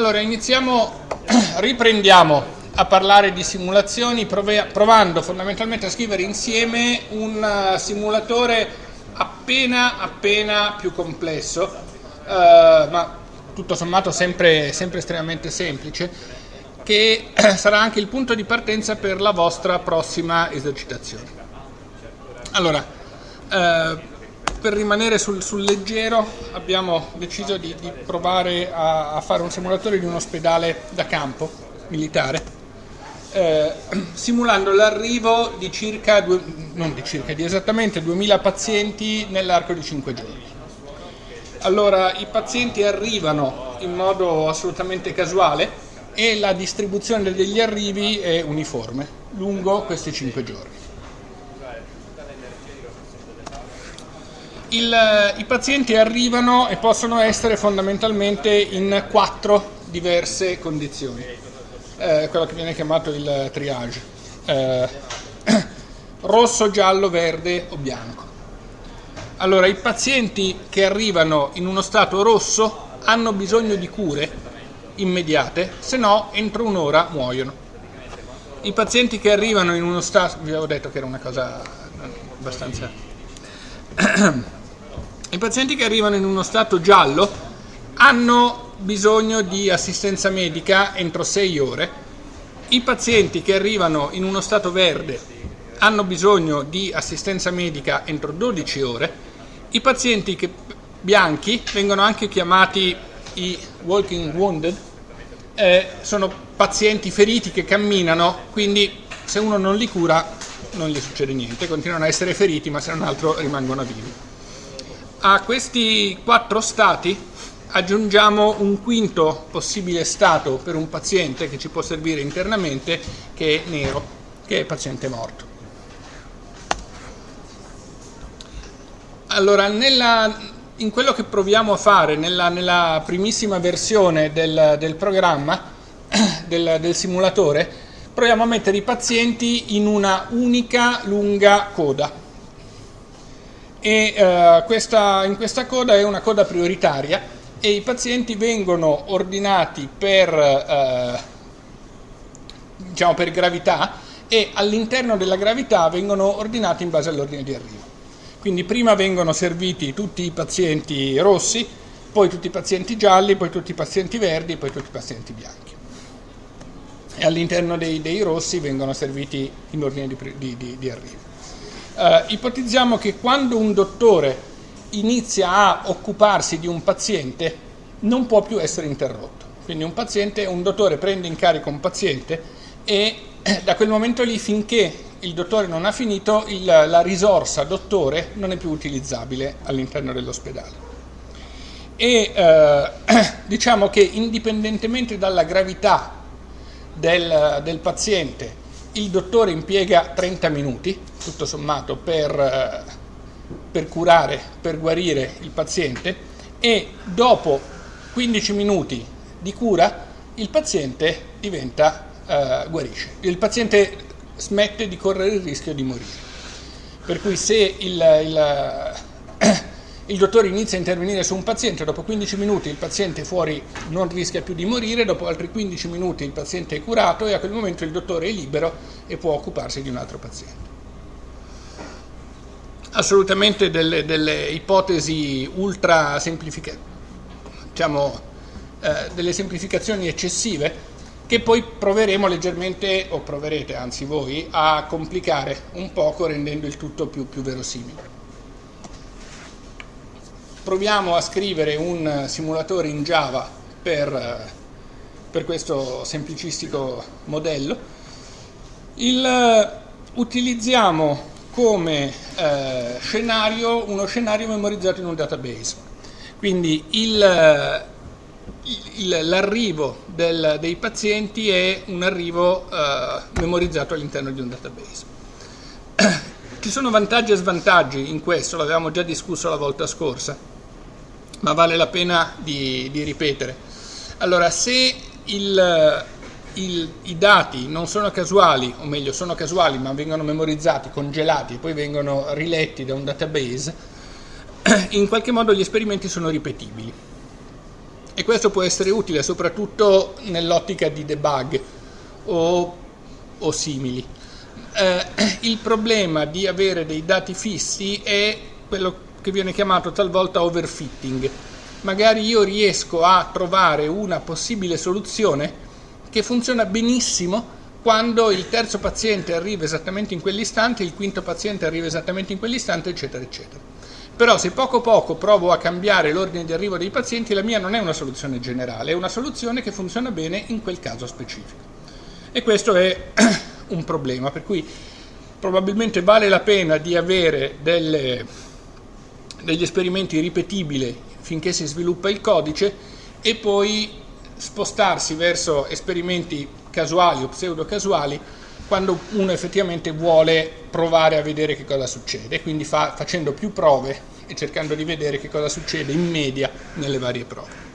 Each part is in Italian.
Allora, iniziamo, riprendiamo a parlare di simulazioni provando fondamentalmente a scrivere insieme un eh, simulatore appena appena più complesso, uh, ma tutto sommato sempre, sempre estremamente semplice, che sarà anche il punto di partenza per la vostra prossima esercitazione. Allora, uh, per rimanere sul, sul, leggero abbiamo deciso di, di provare a, a, fare un simulatore di un ospedale da campo militare, eh, simulando l'arrivo di circa, due, non di circa, di esattamente 2000 pazienti nell'arco di 5 giorni. Allora, i pazienti arrivano in modo assolutamente casuale e la distribuzione degli arrivi è uniforme lungo questi 5 giorni. Il, I pazienti arrivano e possono essere fondamentalmente in quattro diverse condizioni, eh, quello che viene chiamato il triage, eh, rosso, giallo, verde o bianco. Allora, i pazienti che arrivano in uno stato rosso hanno bisogno di cure immediate, se no entro un'ora muoiono. I pazienti che arrivano in uno stato, vi avevo detto che era una cosa abbastanza i pazienti che arrivano in uno stato giallo hanno bisogno di assistenza medica entro 6 ore. I pazienti che arrivano in uno stato verde hanno bisogno di assistenza medica entro 12 ore. I pazienti che, bianchi vengono anche chiamati i walking wounded, eh, sono pazienti feriti che camminano, quindi se uno non li cura non gli succede niente, continuano a essere feriti ma se non altro rimangono vivi. A questi quattro stati aggiungiamo un quinto possibile stato per un paziente che ci può servire internamente, che è nero, che è paziente morto. Allora, nella, in quello che proviamo a fare nella, nella primissima versione del, del programma, del, del simulatore, proviamo a mettere i pazienti in una unica lunga coda e uh, questa, in questa coda è una coda prioritaria e i pazienti vengono ordinati per, uh, diciamo per gravità e all'interno della gravità vengono ordinati in base all'ordine di arrivo. Quindi prima vengono serviti tutti i pazienti rossi, poi tutti i pazienti gialli, poi tutti i pazienti verdi, poi tutti i pazienti bianchi. E all'interno dei, dei rossi vengono serviti in ordine di, di, di, di arrivo. Uh, ipotizziamo che quando un dottore inizia a occuparsi di un paziente non può più essere interrotto. Quindi un, paziente, un dottore prende in carico un paziente e eh, da quel momento lì finché il dottore non ha finito il, la risorsa dottore non è più utilizzabile all'interno dell'ospedale. E eh, diciamo che indipendentemente dalla gravità del, del paziente il dottore impiega 30 minuti, tutto sommato, per, eh, per curare, per guarire il paziente e dopo 15 minuti di cura il paziente diventa, uh, guarisce. Il paziente smette di correre il rischio di morire. Per cui se il, il il dottore inizia a intervenire su un paziente, dopo 15 minuti il paziente fuori non rischia più di morire, dopo altri 15 minuti il paziente è curato e a quel momento il dottore è libero e può occuparsi di un altro paziente. Assolutamente delle, delle ipotesi ultra semplificate, diciamo eh, delle semplificazioni eccessive che poi proveremo leggermente, o proverete anzi voi, a complicare un poco rendendo il tutto più, più verosimile proviamo a scrivere un simulatore in Java per, per questo semplicistico modello. Il, utilizziamo come eh, scenario uno scenario memorizzato in un database. Quindi l'arrivo dei pazienti è un arrivo eh, memorizzato all'interno di un database. Ci sono vantaggi e svantaggi in questo, l'avevamo già discusso la volta scorsa ma vale la pena di, di ripetere. Allora, se il, il, i dati non sono casuali, o meglio sono casuali ma vengono memorizzati, congelati e poi vengono riletti da un database, in qualche modo gli esperimenti sono ripetibili. e questo può essere utile soprattutto nell'ottica di debug o, o simili. Eh, il problema di avere dei dati fissi è quello che viene chiamato talvolta overfitting. Magari io riesco a trovare una possibile soluzione che funziona benissimo quando il terzo paziente arriva esattamente in quell'istante, il quinto paziente arriva esattamente in quell'istante, eccetera, eccetera. Però se poco poco provo a cambiare l'ordine di arrivo dei pazienti, la mia non è una soluzione generale, è una soluzione che funziona bene in quel caso specifico. E questo è un problema, per cui probabilmente vale la pena di avere delle, degli esperimenti ripetibili finché si sviluppa il codice e poi spostarsi verso esperimenti casuali o pseudo casuali quando uno effettivamente vuole provare a vedere che cosa succede, quindi fa, facendo più prove e cercando di vedere che cosa succede in media nelle varie prove.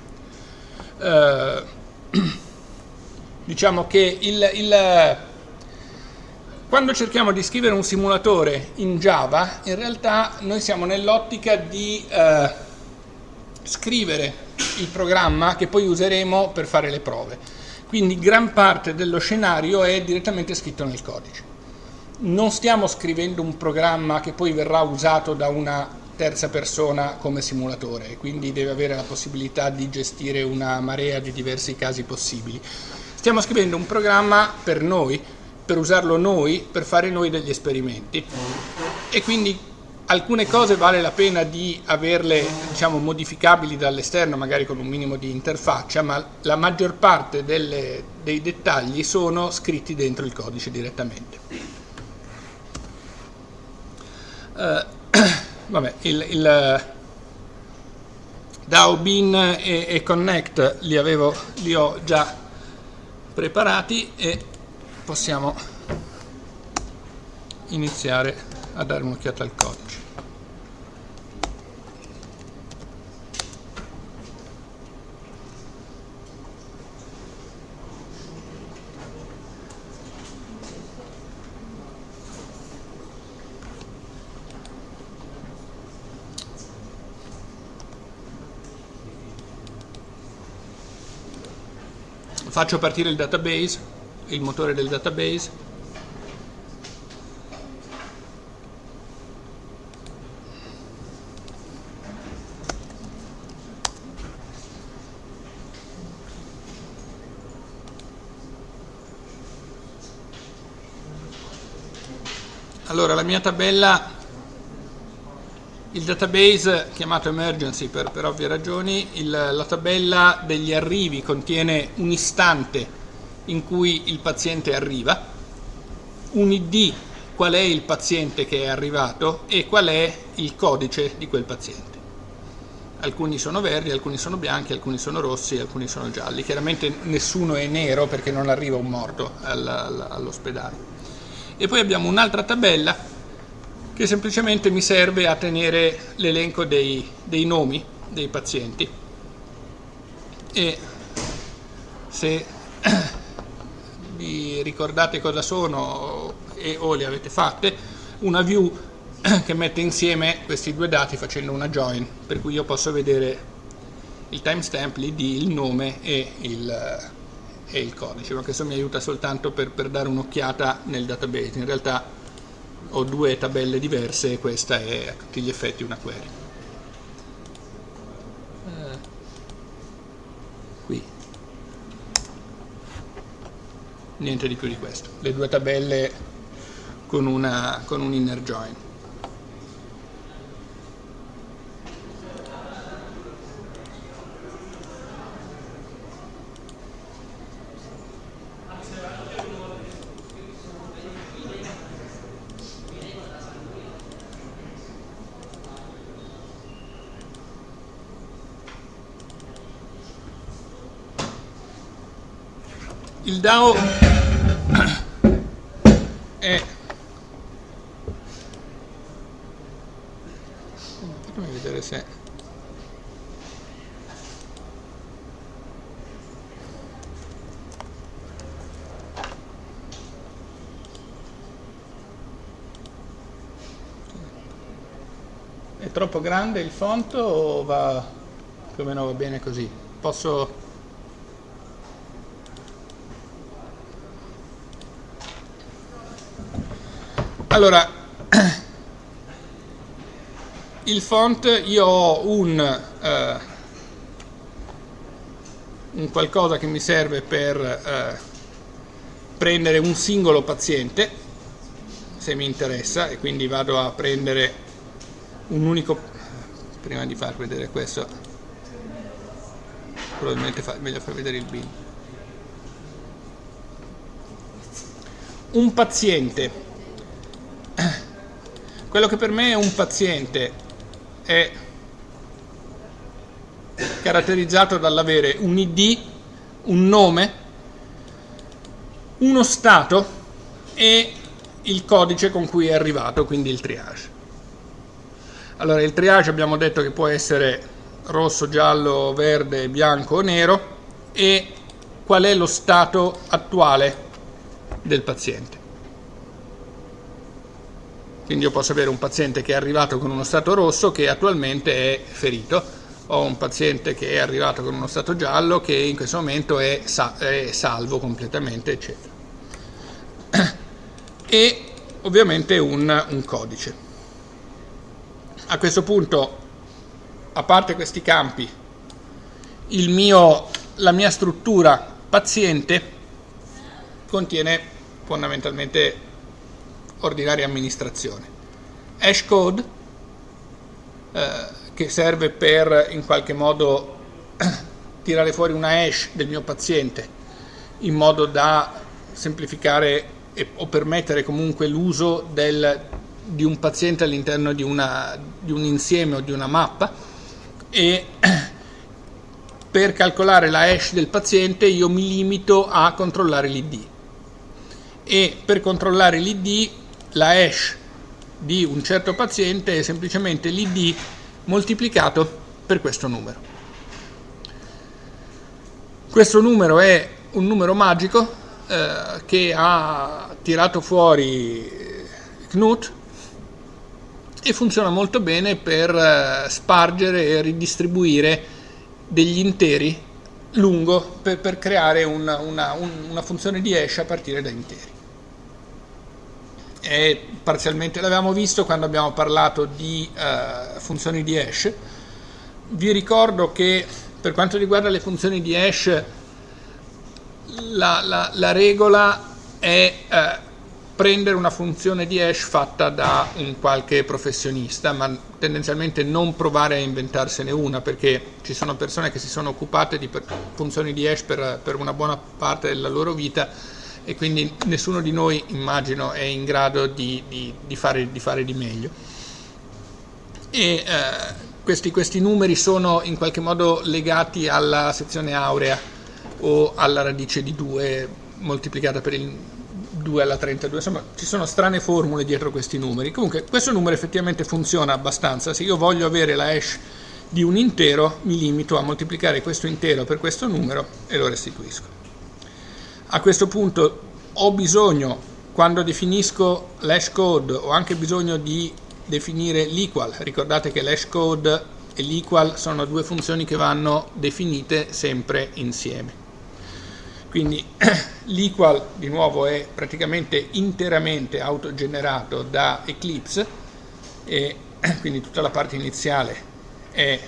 Uh, diciamo che il, il, quando cerchiamo di scrivere un simulatore in Java, in realtà noi siamo nell'ottica di uh, scrivere il programma che poi useremo per fare le prove. Quindi gran parte dello scenario è direttamente scritto nel codice. Non stiamo scrivendo un programma che poi verrà usato da una terza persona come simulatore, quindi deve avere la possibilità di gestire una marea di diversi casi possibili. Stiamo scrivendo un programma per noi, per usarlo noi, per fare noi degli esperimenti. E quindi alcune cose vale la pena di averle diciamo, modificabili dall'esterno, magari con un minimo di interfaccia, ma la maggior parte delle, dei dettagli sono scritti dentro il codice direttamente. Uh, vabbè, il, il DAO, bin e, e connect li, avevo, li ho già preparati e possiamo iniziare a dare un'occhiata al codice. Faccio partire il database, il motore del database. Allora, la mia tabella, il database chiamato emergency per, per ovvie ragioni, il, la tabella degli arrivi contiene un istante in cui il paziente arriva, un ID, qual è il paziente che è arrivato e qual è il codice di quel paziente. Alcuni sono verdi, alcuni sono bianchi, alcuni sono rossi, alcuni sono gialli. Chiaramente nessuno è nero perché non arriva un morto all'ospedale e poi abbiamo un'altra tabella che semplicemente mi serve a tenere l'elenco dei, dei nomi dei pazienti e se vi ricordate cosa sono e o le avete fatte una view che mette insieme questi due dati facendo una join per cui io posso vedere il timestamp, l'id, il nome e il, e il codice, ma questo mi aiuta soltanto per, per dare un'occhiata nel database. In realtà ho due tabelle diverse e questa è a tutti gli effetti una query. Eh, qui. Niente di più di questo. Le due tabelle con, una, con un inner join. il DAO. È fammi vedere se è troppo grande il font o va più o meno va bene così? Posso allora il font io ho un, eh, un qualcosa che mi serve per eh, prendere un singolo paziente se mi interessa e quindi vado a prendere un unico prima di far vedere questo probabilmente fa, meglio far vedere il bin. Un paziente quello che per me è un paziente è caratterizzato dall'avere un ID, un nome, uno stato e il codice con cui è arrivato, quindi il triage. Allora, il triage abbiamo detto che può essere rosso, giallo, verde, bianco o nero e qual è lo stato attuale del paziente. Quindi io posso avere un paziente che è arrivato con uno stato rosso che attualmente è ferito, o un paziente che è arrivato con uno stato giallo che in questo momento è, sa è salvo completamente, eccetera. E ovviamente un, un codice. A questo punto, a parte questi campi, mio, la mia struttura paziente contiene fondamentalmente ordinaria amministrazione. Hashcode, eh, che serve per in qualche modo tirare fuori una hash del mio paziente in modo da semplificare e, o permettere comunque l'uso di un paziente all'interno di, di un insieme o di una mappa e per calcolare la hash del paziente io mi limito a controllare l'id e per controllare l'id la hash di un certo paziente è semplicemente l'id moltiplicato per questo numero. Questo numero è un numero magico eh, che ha tirato fuori Knut e funziona molto bene per eh, spargere e ridistribuire degli interi lungo per, per creare una, una, una funzione di hash a partire da interi è parzialmente, l'avevamo visto quando abbiamo parlato di uh, funzioni di hash. Vi ricordo che per quanto riguarda le funzioni di hash la, la, la regola è uh, prendere una funzione di hash fatta da un qualche professionista, ma tendenzialmente non provare a inventarsene una, perché ci sono persone che si sono occupate di funzioni di hash per, per una buona parte della loro vita e quindi nessuno di noi immagino è in grado di, di, di, fare, di fare, di meglio. E eh, questi, questi, numeri sono in qualche modo legati alla sezione aurea o alla radice di 2 moltiplicata per il 2 alla 32, insomma ci sono strane formule dietro questi numeri. Comunque questo numero effettivamente funziona abbastanza, se io voglio avere la hash di un intero mi limito a moltiplicare questo intero per questo numero e lo restituisco. A questo punto ho bisogno, quando definisco l'hash code, ho anche bisogno di definire l'equal. Ricordate che l'hash code e l'equal sono due funzioni che vanno definite sempre insieme. Quindi l'equal di nuovo è praticamente interamente autogenerato da Eclipse e quindi tutta la parte iniziale è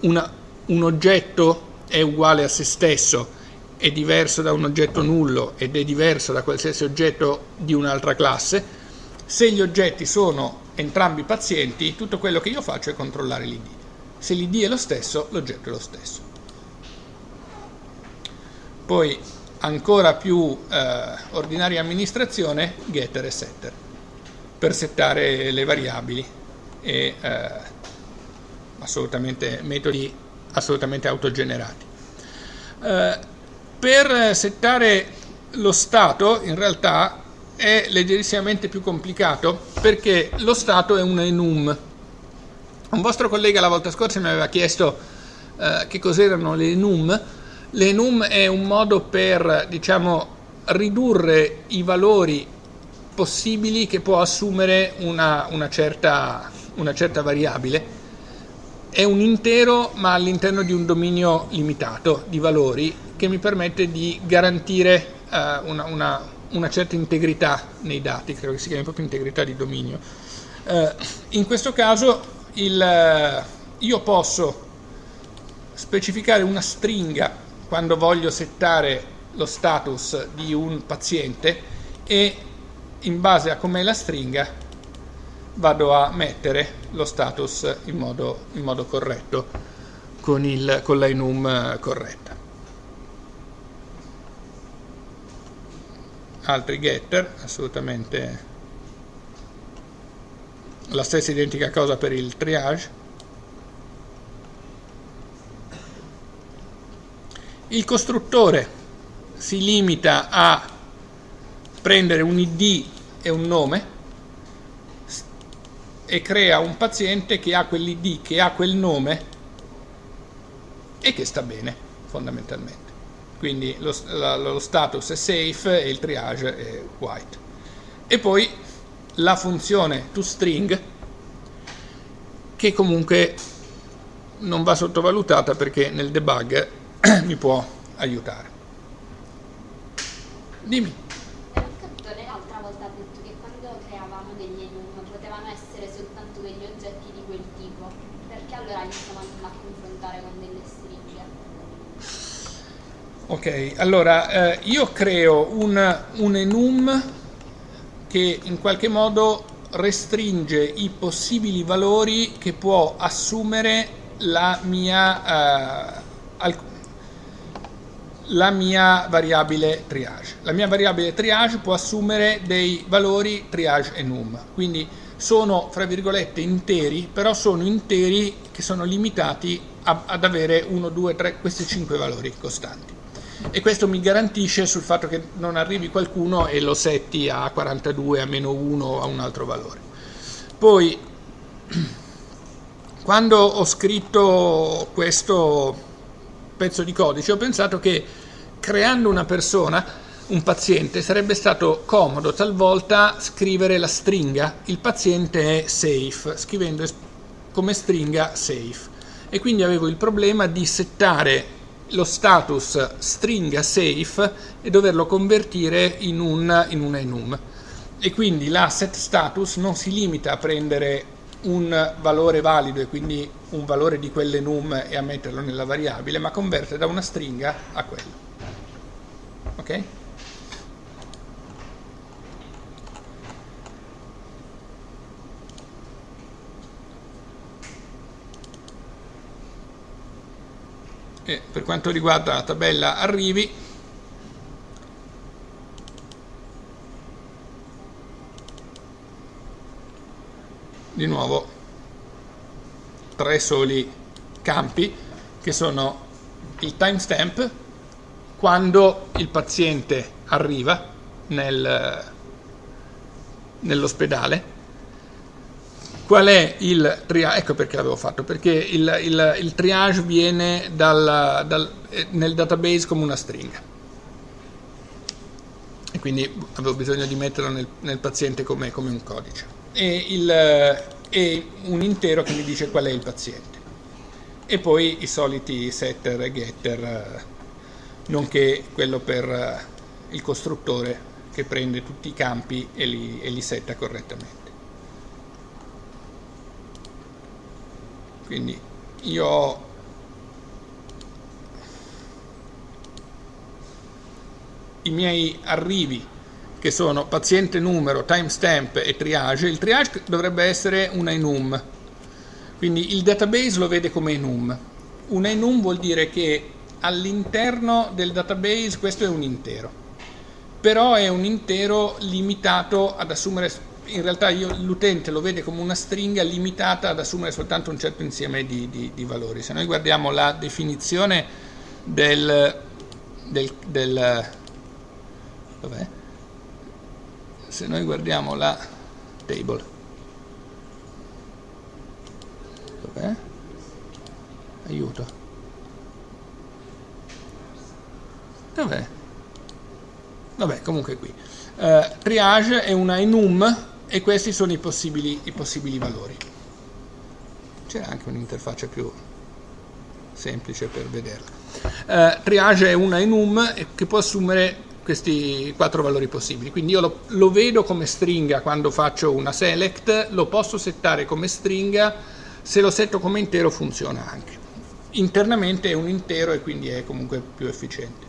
una, un oggetto è uguale a se stesso, è diverso da un oggetto nullo ed è diverso da qualsiasi oggetto di un'altra classe, se gli oggetti sono entrambi pazienti, tutto quello che io faccio è controllare l'id. Se l'id è lo stesso, l'oggetto è lo stesso. Poi ancora più eh, ordinaria amministrazione, getter e setter, per settare le variabili e eh, assolutamente metodi assolutamente autogenerati. Eh, per settare lo stato in realtà è leggerissimamente più complicato perché lo stato è un enum. Un vostro collega la volta scorsa mi aveva chiesto eh, che cos'erano le enum. L'enum è un modo per diciamo, ridurre i valori possibili che può assumere una, una, certa, una certa variabile. È un intero ma all'interno di un dominio limitato di valori che mi permette di garantire uh, una, una, una, certa integrità nei dati, credo che si chiami proprio integrità di dominio. Uh, in questo caso il, io posso specificare una stringa quando voglio settare lo status di un paziente e in base a com'è la stringa vado a mettere lo status in modo, in modo corretto con, il, con la enum corretta. Altri getter, assolutamente la stessa identica cosa per il triage. Il costruttore si limita a prendere un id e un nome e crea un paziente che ha quell'id, che ha quel nome e che sta bene fondamentalmente. Quindi lo, la, lo status è safe e il triage è white. E poi la funzione toString che comunque non va sottovalutata perché nel debug mi può aiutare. Dimmi. l'altra volta ha detto che quando creavamo degli enum potevano essere soltanto degli oggetti di quel tipo, perché allora iniziamo a confrontare con delle stringhe? Ok, allora eh, io creo un, un enum che in qualche modo restringe i possibili valori che può assumere la mia, uh, la mia variabile triage. La mia variabile triage può assumere dei valori triage e num, quindi sono fra virgolette interi, però sono interi che sono limitati a, ad avere 1, 2, 3, questi 5 valori costanti. E questo mi garantisce sul fatto che non arrivi qualcuno e lo setti a 42, a meno 1, a un altro valore. Poi, quando ho scritto questo pezzo di codice ho pensato che creando una persona, un paziente, sarebbe stato comodo talvolta scrivere la stringa il paziente è safe, scrivendo come stringa safe. E quindi avevo il problema di settare lo status stringa safe e doverlo convertire in un, in un enum. E quindi la set status non si limita a prendere un valore valido e quindi un valore di quell'enum e a metterlo nella variabile, ma converte da una stringa a quello. Ok? E per quanto riguarda la tabella arrivi, di nuovo tre soli campi che sono il timestamp quando il paziente arriva nel, nell'ospedale qual è il triage ecco perché l'avevo fatto perché il, il, il triage viene dal, dal, nel database come una stringa e quindi avevo bisogno di metterlo nel, nel paziente come, come un codice e, il, e un intero che mi dice qual è il paziente. E poi i soliti setter e getter, nonché quello per il costruttore che prende tutti i campi e li, e li setta correttamente. Quindi io ho i miei arrivi che sono paziente numero, timestamp e triage, il triage dovrebbe essere un enum, quindi il database lo vede come enum. Un enum vuol dire che all'interno del database questo è un intero, però è un intero limitato ad assumere, in realtà l'utente lo vede come una stringa limitata ad assumere soltanto un certo insieme di, di, di valori. Se noi guardiamo la definizione del, del, del se noi guardiamo la table dov'è? aiuto dov'è? vabbè comunque qui eh, triage è una enum e questi sono i possibili, i possibili valori. C'era anche un'interfaccia più semplice per vederla. Eh, triage è una enum che può assumere questi quattro valori possibili. Quindi io lo, lo, vedo come stringa quando faccio una select, lo posso settare come stringa, se lo setto come intero funziona anche. Internamente è un intero e quindi è comunque più efficiente.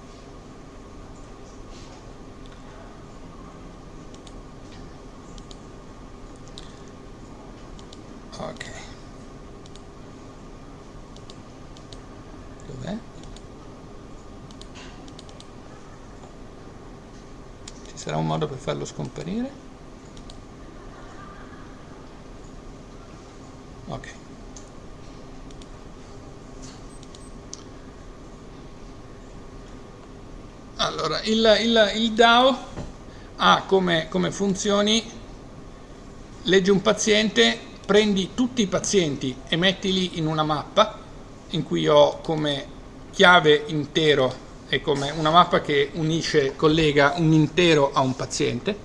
Ok. Dov'è? Ci sarà un modo per farlo scomparire? Ok. Allora, il, il, il DAO ha come, come funzioni, legge un paziente, prendi tutti i pazienti e mettili in una mappa in cui ho come chiave intero e come una mappa che unisce, collega un intero a un paziente.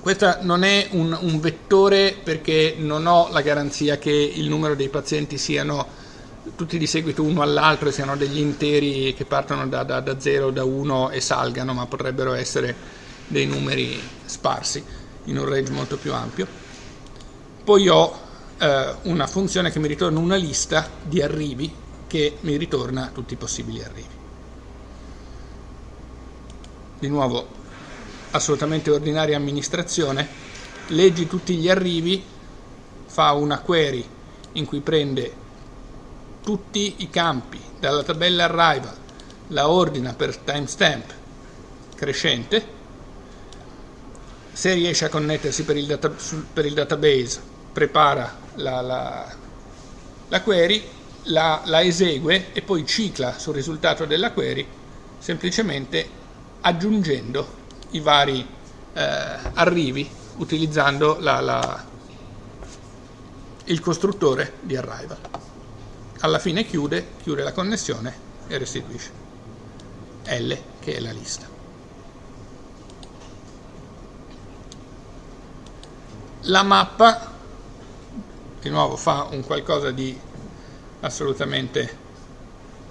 Questa non è un, un vettore perché non ho la garanzia che il numero dei pazienti siano tutti di seguito uno all'altro e siano degli interi che partono da 0, da 1 e salgano, ma potrebbero essere dei numeri sparsi in un range molto più ampio poi ho eh, una funzione che mi ritorna una lista di arrivi che mi ritorna tutti i possibili arrivi. Di nuovo, assolutamente ordinaria amministrazione, leggi tutti gli arrivi, fa una query in cui prende tutti i campi dalla tabella arrival, la ordina per timestamp crescente, se riesce a connettersi per il, data, per il database prepara la, la, la query, la, la, esegue e poi cicla sul risultato della query semplicemente aggiungendo i vari eh, arrivi utilizzando il costruttore di arrival. Alla fine chiude, chiude la connessione e restituisce L che è la lista. La mappa di nuovo fa un qualcosa di assolutamente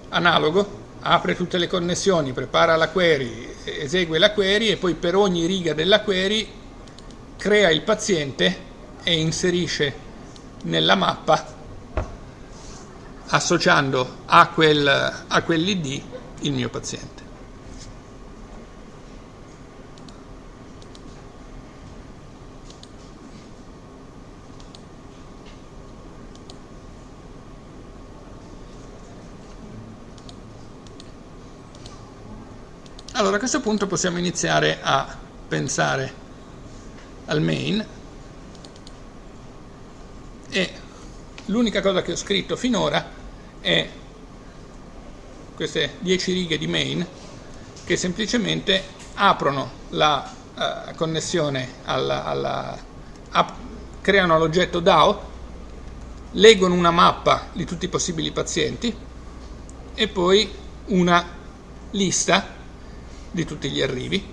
analogo, apre tutte le connessioni, prepara la query, esegue la query e poi per ogni riga della query crea il paziente e inserisce nella mappa associando a, quel, a quell'id il mio paziente. Allora a questo punto possiamo iniziare a pensare al main. E l'unica cosa che ho scritto finora è queste 10 righe di main che semplicemente aprono la uh, connessione alla, alla app, creano l'oggetto DAO leggono una mappa di tutti i possibili pazienti e poi una lista di tutti gli arrivi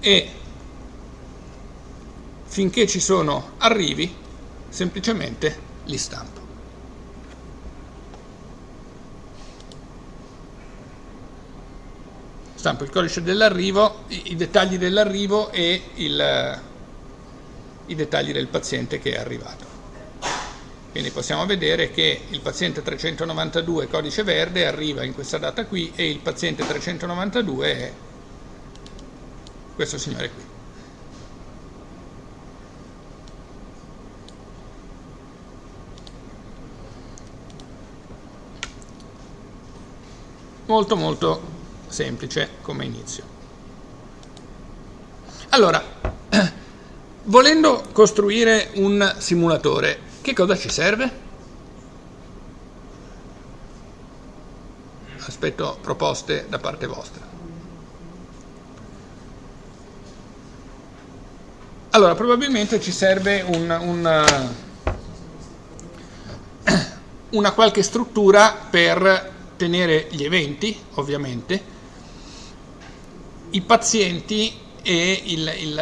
e finché ci sono arrivi semplicemente li stampo. Stampo il codice dell'arrivo, i, dettagli dell'arrivo e il, i dettagli del paziente che è arrivato. Quindi possiamo vedere che il paziente 392 codice verde arriva in questa data qui e il paziente 392 è questo signore qui. Molto molto semplice come inizio. Allora, volendo costruire un simulatore, che cosa ci serve? Aspetto proposte da parte vostra. Allora, probabilmente ci serve un, un, una qualche struttura per tenere gli eventi, ovviamente, i pazienti e, il, il,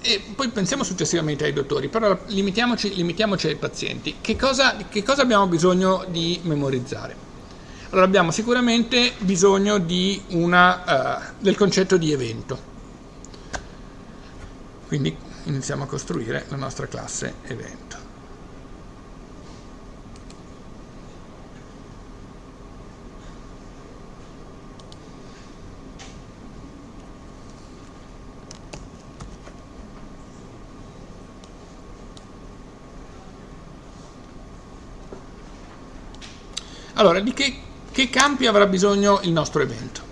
e, poi pensiamo successivamente ai dottori, però limitiamoci, limitiamoci ai pazienti. Che cosa, che cosa, abbiamo bisogno di memorizzare? Allora abbiamo sicuramente bisogno una, uh, del concetto di evento. Quindi iniziamo a costruire la nostra classe evento. Allora, di che, che campi avrà bisogno il nostro evento?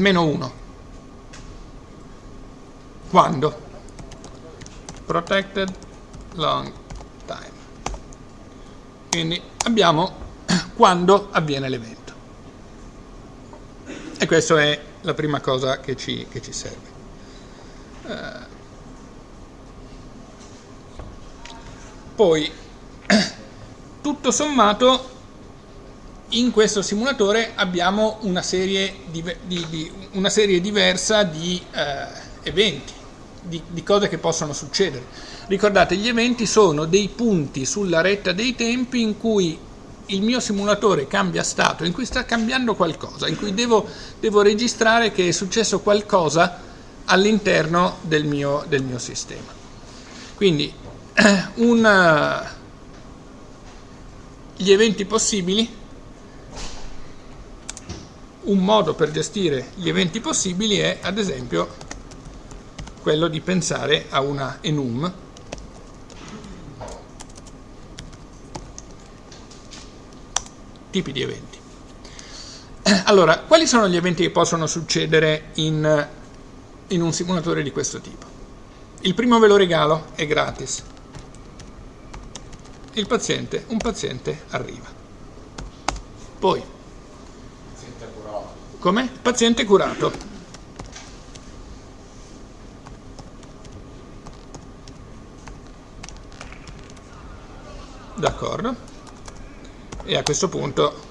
Almeno uno. Quando? Protected long time. Quindi abbiamo quando avviene l'evento. E questa è la prima cosa che ci, che ci serve. Uh, poi, tutto sommato, in questo simulatore abbiamo una serie, di, di, di, una serie diversa di uh, eventi, di cose che possono succedere. Ricordate, gli eventi sono dei punti sulla retta dei tempi in cui il mio simulatore cambia stato, in cui sta cambiando qualcosa, in cui devo, devo registrare che è successo qualcosa all'interno del del mio sistema. Quindi una, gli eventi possibili, un modo per gestire gli eventi possibili è ad esempio quello di pensare a una enum tipi di eventi. Allora, quali sono gli eventi che possono succedere in, in un simulatore di questo tipo? Il primo ve lo regalo, è gratis. Il paziente, un paziente arriva. Poi. Come? Paziente curato. D'accordo e a questo punto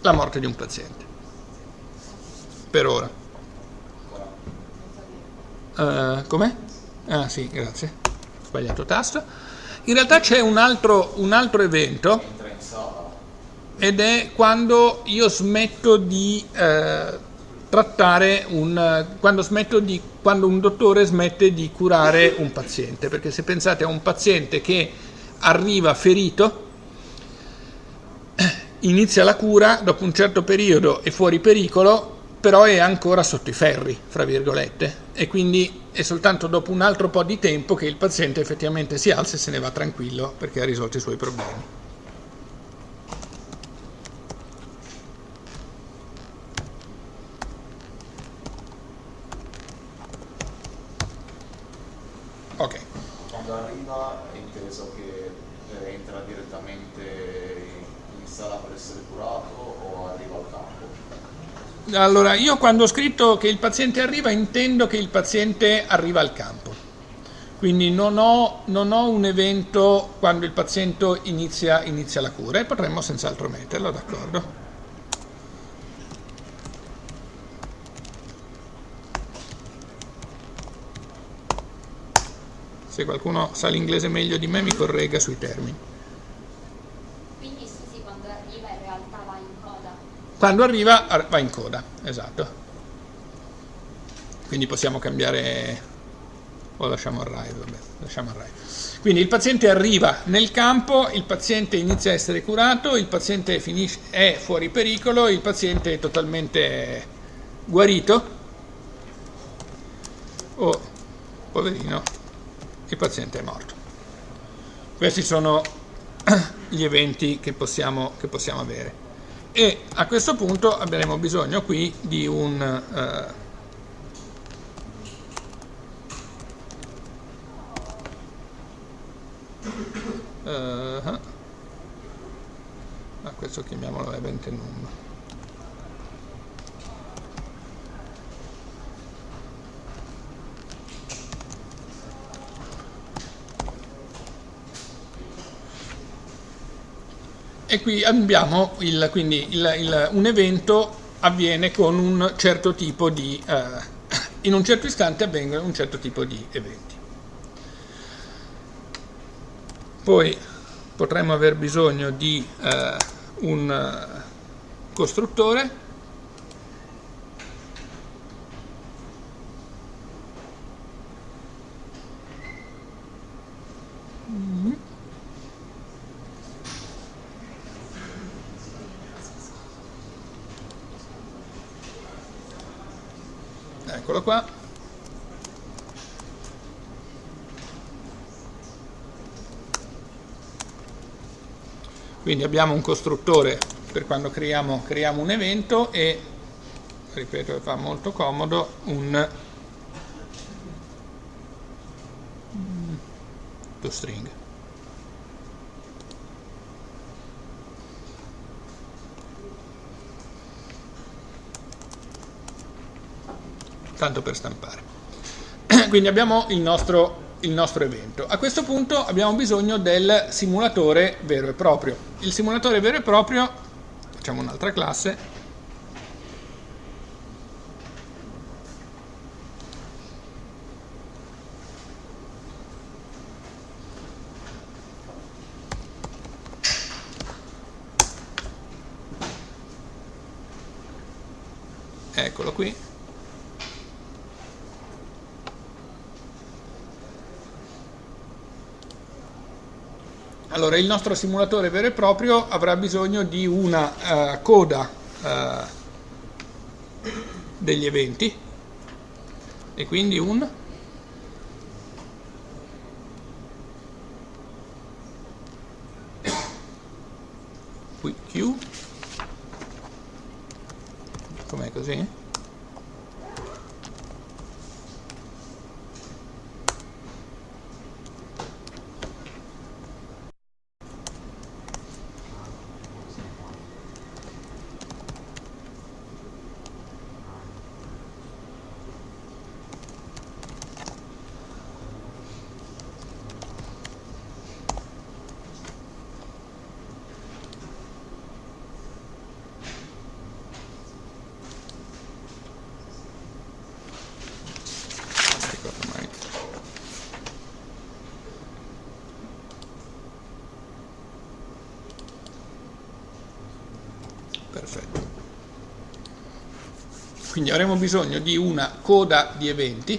la morte di un paziente per ora uh, com'è? Ah sì grazie. Sbagliato tasto. In realtà c'è un un altro evento ed è quando io smetto di eh, trattare un, quando, di, quando un dottore smette di curare un paziente, perché se pensate a un paziente che arriva ferito, inizia la cura, dopo un certo periodo è fuori pericolo, però è ancora sotto i ferri, fra virgolette, e quindi è soltanto dopo un altro po' di tempo che il paziente effettivamente si alza e se ne va tranquillo perché ha risolto i suoi problemi. Ok. Quando arriva è inteso che eh, entra direttamente in sala per essere curato o arriva al campo? Allora, io quando ho scritto che il paziente arriva intendo che il paziente arriva al campo. Quindi non ho, non ho un evento quando il paziente inizia, inizia la cura e potremmo senz'altro metterlo, d'accordo? Se qualcuno sa l'inglese meglio di me mi corregga sui termini. Quindi sì, quando arriva in realtà va in coda. Quando arriva va in coda, esatto. Quindi possiamo cambiare o lasciamo arrive, vabbè, lasciamo arrive. Quindi il paziente arriva nel campo, il paziente inizia a essere curato, il paziente finisce, è fuori pericolo, il paziente è totalmente guarito. Oh, poverino, il paziente è morto. Questi sono gli eventi che possiamo, che possiamo avere. E a questo punto avremo bisogno qui di un... Uh, Uh, questo chiamiamolo event num e qui abbiamo il, quindi il, il, un evento avviene con un certo tipo di eh, in un certo istante avvengono un certo tipo di eventi. Poi potremmo aver bisogno di eh, un eh, costruttore eccolo qua. Quindi abbiamo un costruttore per quando creiamo, creiamo un evento e ripeto fa molto comodo un string tanto per stampare. Quindi abbiamo il nostro, il nostro evento. A questo punto abbiamo bisogno del simulatore vero e proprio. Il simulatore vero e proprio, facciamo un'altra classe, eccolo qui Allora, il nostro simulatore vero e proprio avrà bisogno di una uh, coda uh, degli eventi e quindi un Q com'è così? Quindi avremo bisogno di una coda di eventi,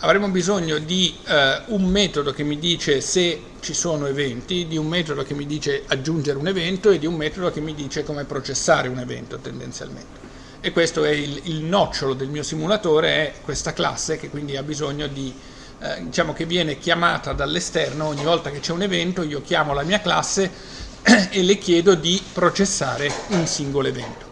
avremo bisogno di eh, un metodo che mi dice se ci sono eventi, di un metodo che mi dice aggiungere un evento e di un metodo che mi dice come processare un evento tendenzialmente. E questo è il, il nocciolo del mio simulatore, è questa classe che quindi ha bisogno di, eh, diciamo che viene chiamata dall'esterno, ogni volta che c'è un evento io chiamo la mia classe e le chiedo di processare un singolo evento.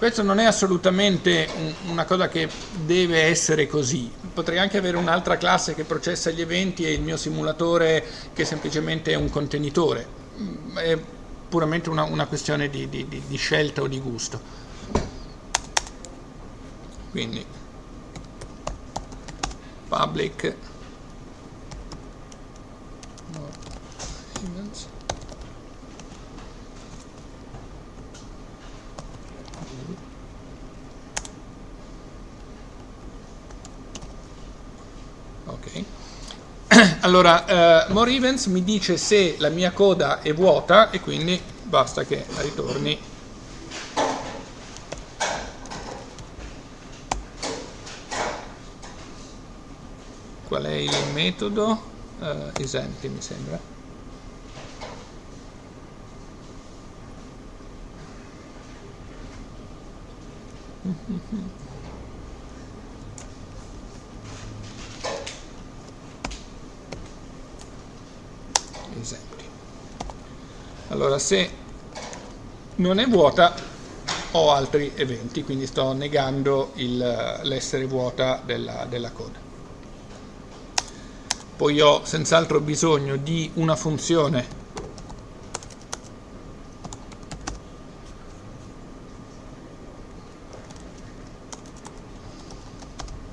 Questo non è assolutamente una cosa che deve essere così. Potrei anche avere un'altra classe che processa gli eventi e il mio simulatore che semplicemente è un contenitore. Mm, è puramente una, una questione di, di, di scelta o di gusto. Quindi public Allora, uh, more mi dice se la mia coda è vuota e quindi basta che ritorni qual è il metodo uh, esempio mi sembra mm-hmm. allora se non è vuota ho altri eventi quindi sto negando l'essere vuota della, della coda. Poi ho senz'altro bisogno di una funzione.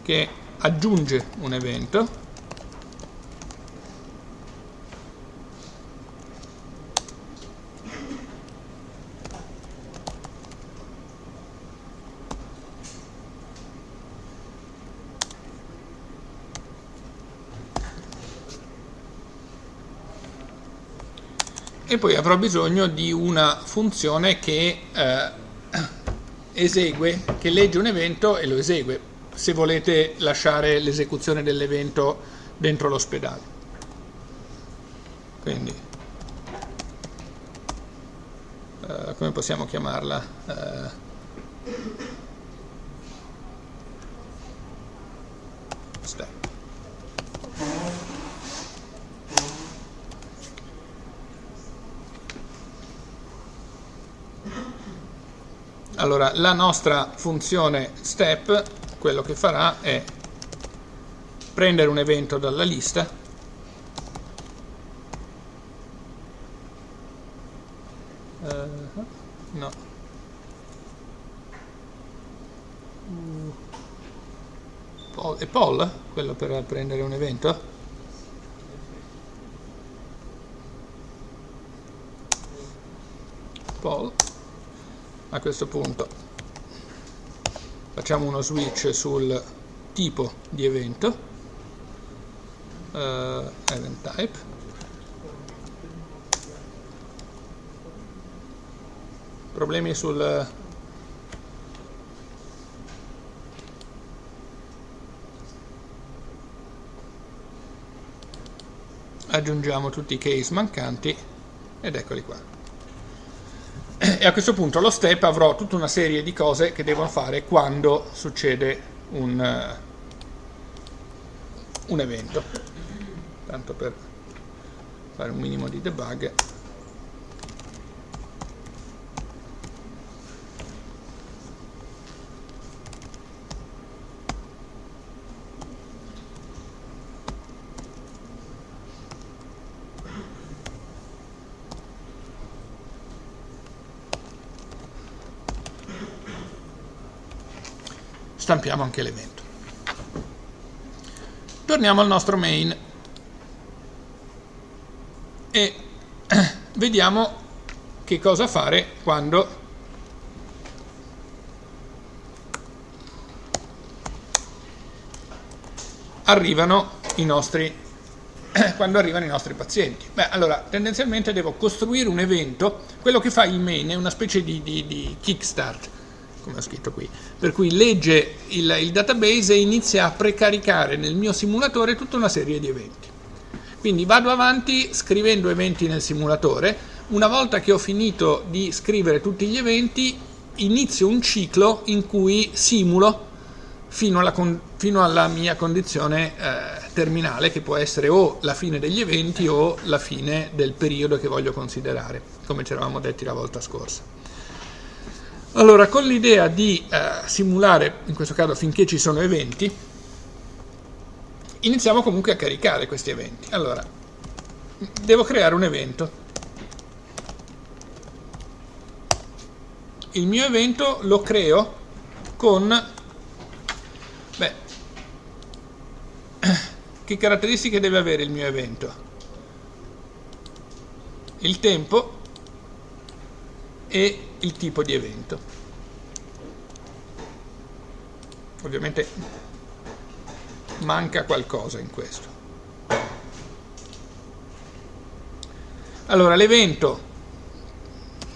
Che aggiunge un evento. E poi avrò bisogno di una funzione che eh, esegue, che legge un evento e lo esegue, se volete lasciare l'esecuzione dell'evento dentro l'ospedale. Quindi, eh, come possiamo chiamarla? Eh, step. Allora, la nostra funzione step, quello che farà è prendere un evento dalla lista uh, no. Uh, è poll quello per prendere un evento poll a questo punto. Facciamo uno switch sul tipo di evento. Uh, event type. Problemi sul aggiungiamo tutti i case mancanti ed eccoli qua e a questo punto lo step avrò tutta una serie di cose che devo fare quando succede un, uh, un evento. Tanto per fare un minimo di debug stampiamo anche l'evento. Torniamo al nostro main e vediamo che cosa fare quando arrivano i nostri quando arrivano i nostri pazienti. Beh, allora, tendenzialmente devo costruire un evento, quello che fa il main è una specie di, di, di kickstart, come ho scritto qui, per cui legge il, il database e inizia a precaricare nel mio simulatore tutta una serie di eventi. Quindi vado avanti scrivendo eventi nel simulatore, una volta che ho finito di scrivere tutti gli eventi inizio un ciclo in cui simulo fino alla, fino alla mia condizione eh, terminale che può essere o la fine degli eventi o la fine del periodo che voglio considerare, come ci eravamo detti la volta scorsa. Allora, con l'idea di eh, simulare, in questo caso finché ci sono eventi, iniziamo comunque a caricare questi eventi. Allora, devo creare un evento. Il mio evento lo creo con... Beh, che caratteristiche deve avere il mio evento? Il tempo e il tipo di evento. Ovviamente manca qualcosa in questo. Allora, l'evento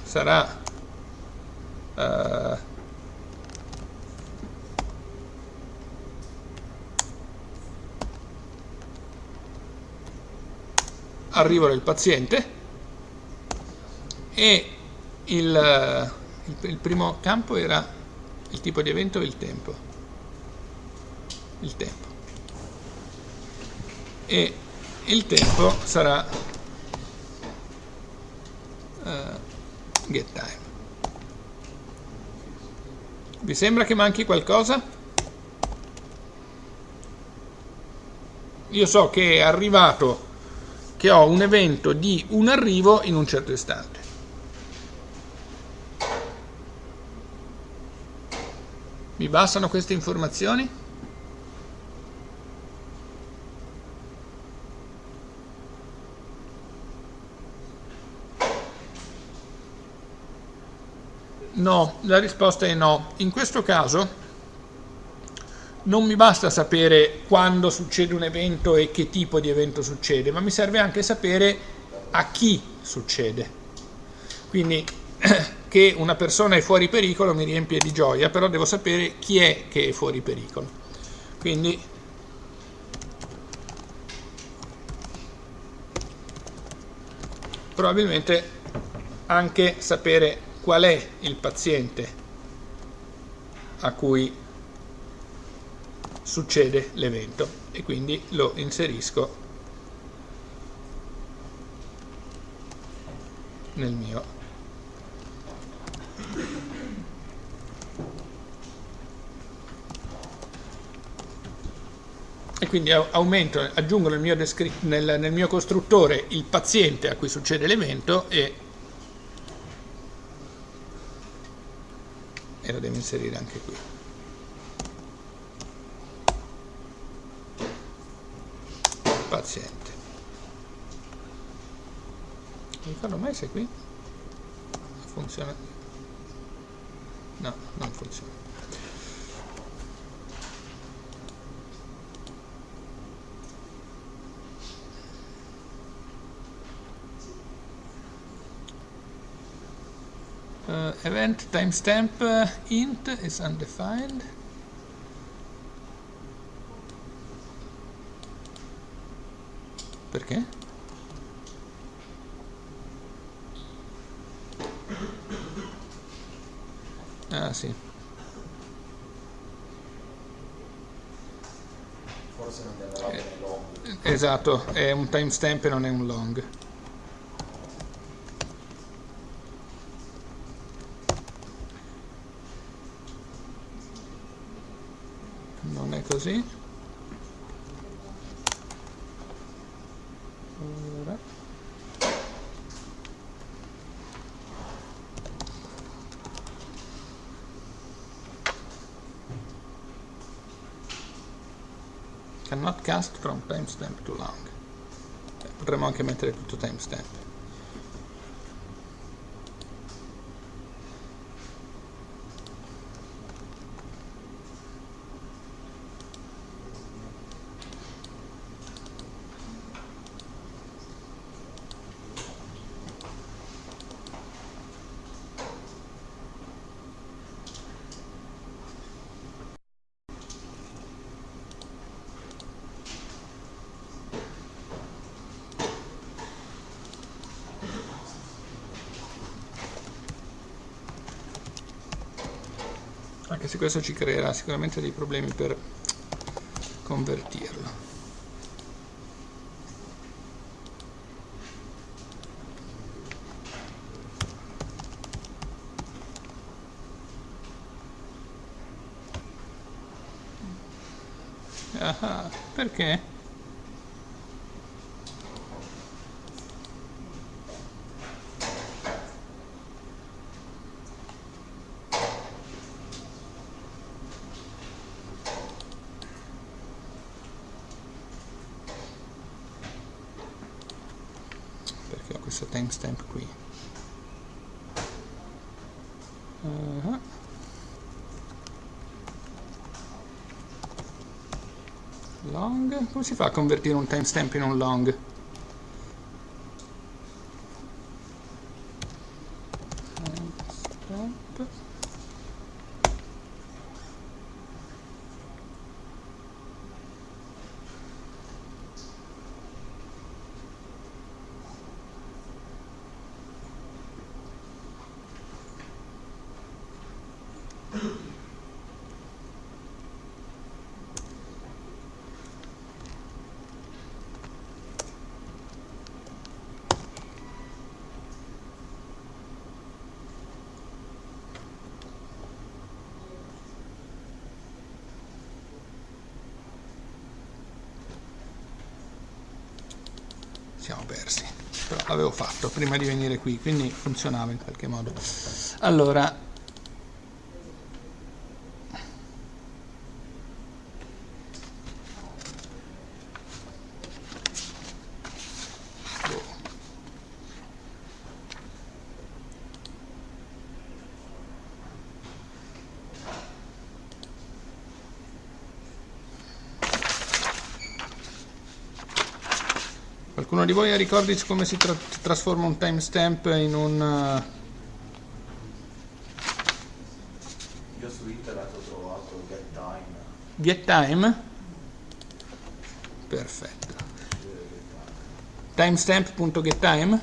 sarà uh, arrivo del paziente e il, il, primo campo era il tipo di evento e il tempo. Il tempo. E il tempo sarà uh, get time. Vi sembra che manchi qualcosa? Io so che è arrivato, che ho un evento di un arrivo in un certo istante. Mi bastano queste informazioni? No, la risposta è no. In questo caso non mi basta sapere quando succede un evento e che tipo di evento succede, ma mi serve anche sapere a chi succede. Quindi che una persona è fuori pericolo mi riempie di gioia, però devo sapere chi è che è fuori pericolo. Quindi probabilmente anche sapere qual è il paziente a cui succede l'evento e quindi lo inserisco nel mio e quindi aumento, aggiungo nel mio, nel, nel mio costruttore il paziente a cui succede l'evento e, e lo devo inserire anche qui. Paziente. Mi fanno mai se qui? Funziona? No, non funziona. Uh, event timestamp uh, int is undefined. Perché? ah sì. Forse non deve eh, esatto è un timestamp e non è un long così allora. cannot cast from timestamp to long potremmo anche mettere tutto timestamp se questo ci creerà sicuramente dei problemi per convertirlo ah, perché? Timestamp qui. Uh -huh. long? Come si fa a convertire un timestamp in un long siamo persi però fatto prima di venire qui quindi funzionava in qualche modo. Allora Qualcuno di voi ricordi come si tra trasforma un timestamp in un... Io su internet ho trovato GetTime. GetTime? Perfetto. Timestamp.gettime?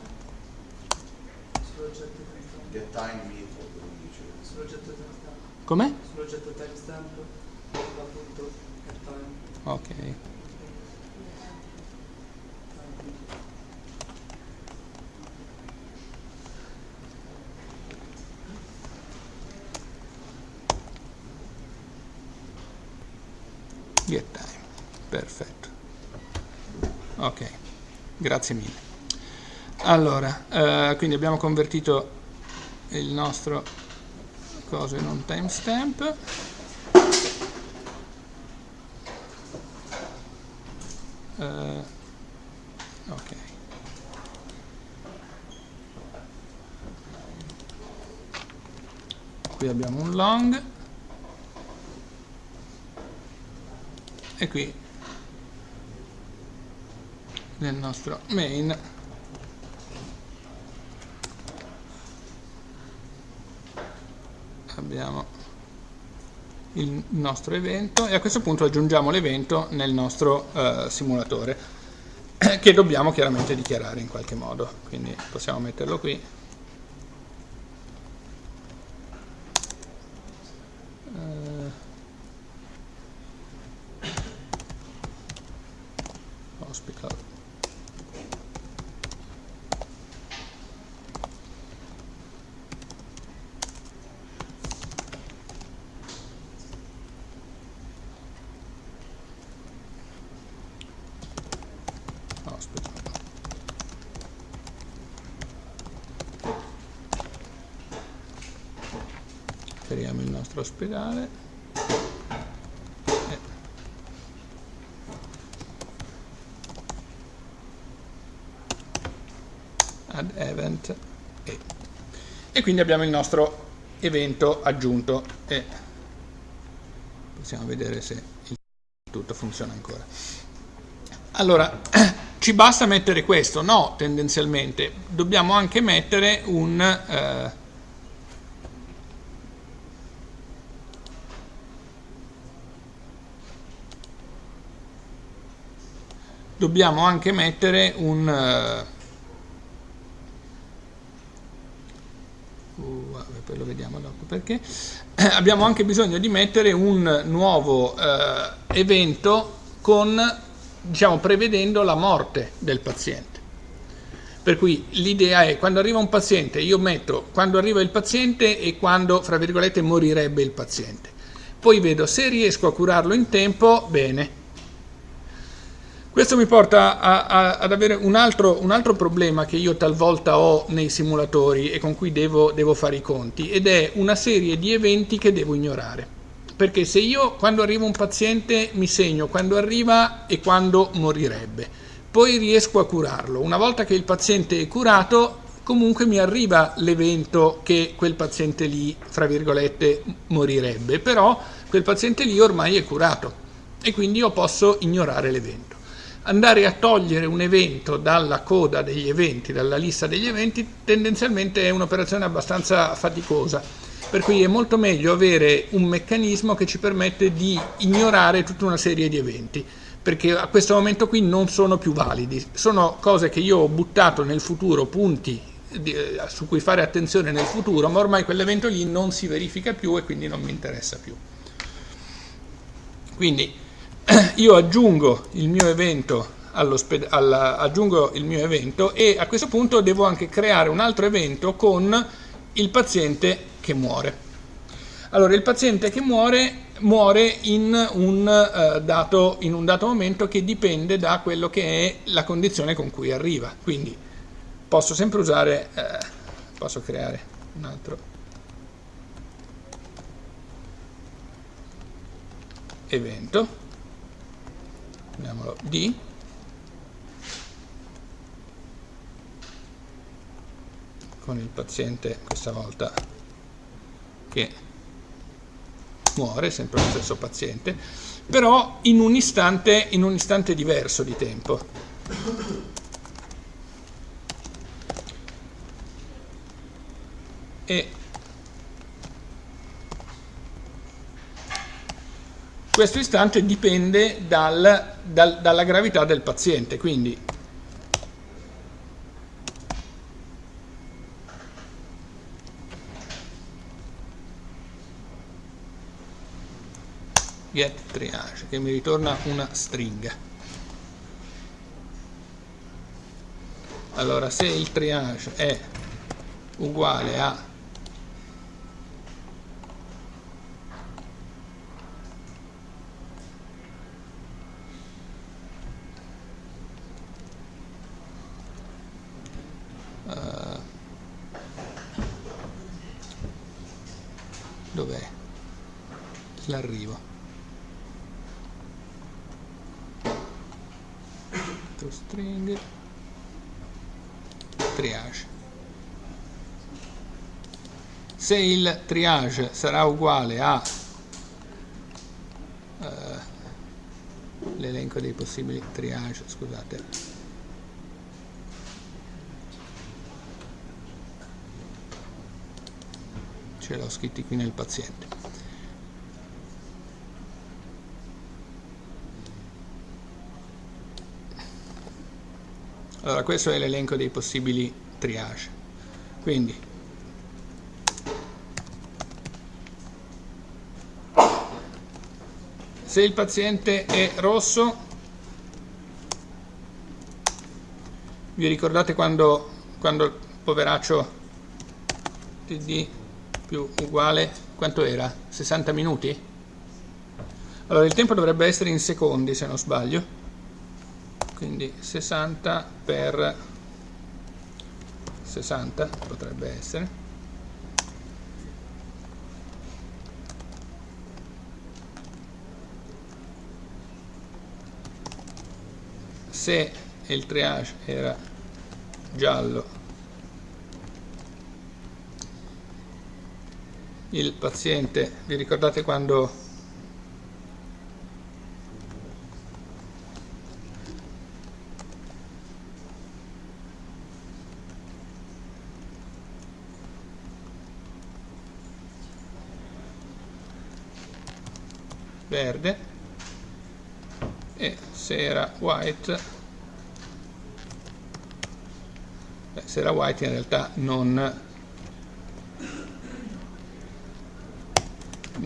GetTime method lo dice. Sull'oggetto timestamp. Come? Sull'oggetto timestamp. Appunto, time. Ok. Get time, perfetto. Ok, grazie mille. Allora, eh, quindi abbiamo convertito il nostro coso in un timestamp. Uh, ok. Qui abbiamo un long e qui nel nostro main. Abbiamo il nostro evento e a questo punto aggiungiamo l'evento nel nostro uh, simulatore che dobbiamo chiaramente dichiarare in qualche modo. Quindi possiamo metterlo qui uh, hospital hospital creiamo il nostro ospedale. E add event e. e quindi abbiamo il nostro evento aggiunto e possiamo vedere se tutto funziona ancora. Allora ci basta mettere questo? no tendenzialmente. Dobbiamo anche mettere un eh, dobbiamo anche mettere un uh, vabbè, poi lo vediamo dopo perché? Abbiamo anche bisogno di mettere un nuovo eh, evento con diciamo prevedendo la morte del paziente. Per cui l'idea è quando arriva un paziente io metto quando arriva il paziente e quando fra virgolette morirebbe il paziente. Poi vedo se riesco a curarlo in tempo bene questo mi porta a, a, ad avere un altro, un altro, problema che io talvolta ho nei simulatori e con cui devo, devo fare i conti ed è una serie di eventi che devo ignorare. Perché se io quando arriva un paziente mi segno quando arriva e quando morirebbe, poi riesco a curarlo. Una volta che il paziente è curato, comunque mi arriva l'evento che quel paziente lì, fra virgolette, morirebbe, però quel paziente lì ormai è curato e quindi io posso ignorare l'evento andare a togliere un evento dalla coda degli eventi, dalla lista degli eventi, tendenzialmente è un'operazione abbastanza faticosa, per cui è molto meglio avere un meccanismo che ci permette di ignorare tutta una serie di eventi, perché a questo momento qui non sono più validi, sono cose che io ho buttato nel futuro, punti eh, su cui fare attenzione nel futuro, ma ormai quell'evento lì non si verifica più e quindi non mi interessa più. Quindi io aggiungo il mio evento alla, aggiungo il mio evento e a questo punto devo anche creare un altro evento con il paziente che muore. Allora, il paziente che muore muore in un, uh, dato, in un dato momento che dipende da quello che è la condizione con cui arriva. Quindi posso sempre usare, uh, posso creare un altro evento chiamiamolo D con il paziente questa volta che muore, sempre lo stesso paziente, però in un istante, in un istante diverso di tempo. E questo istante dipende dal, dal, dalla gravità del paziente, quindi. Get triage che mi ritorna una stringa. Allora se il triage è uguale a dov'è? L'arrivo string. Triage. Se il triage sarà uguale a uh, l'elenco dei possibili triage scusate l'ho scritti qui nel paziente Allora, questo è l'elenco dei possibili triage. Quindi, se il paziente è rosso, vi ricordate quando, quando il poveraccio TD più uguale, quanto era? 60 minuti? Allora il tempo dovrebbe essere in secondi se non sbaglio quindi 60 per 60 potrebbe essere se il triage era giallo il paziente vi ricordate quando verde e se era white beh, se era white in realtà non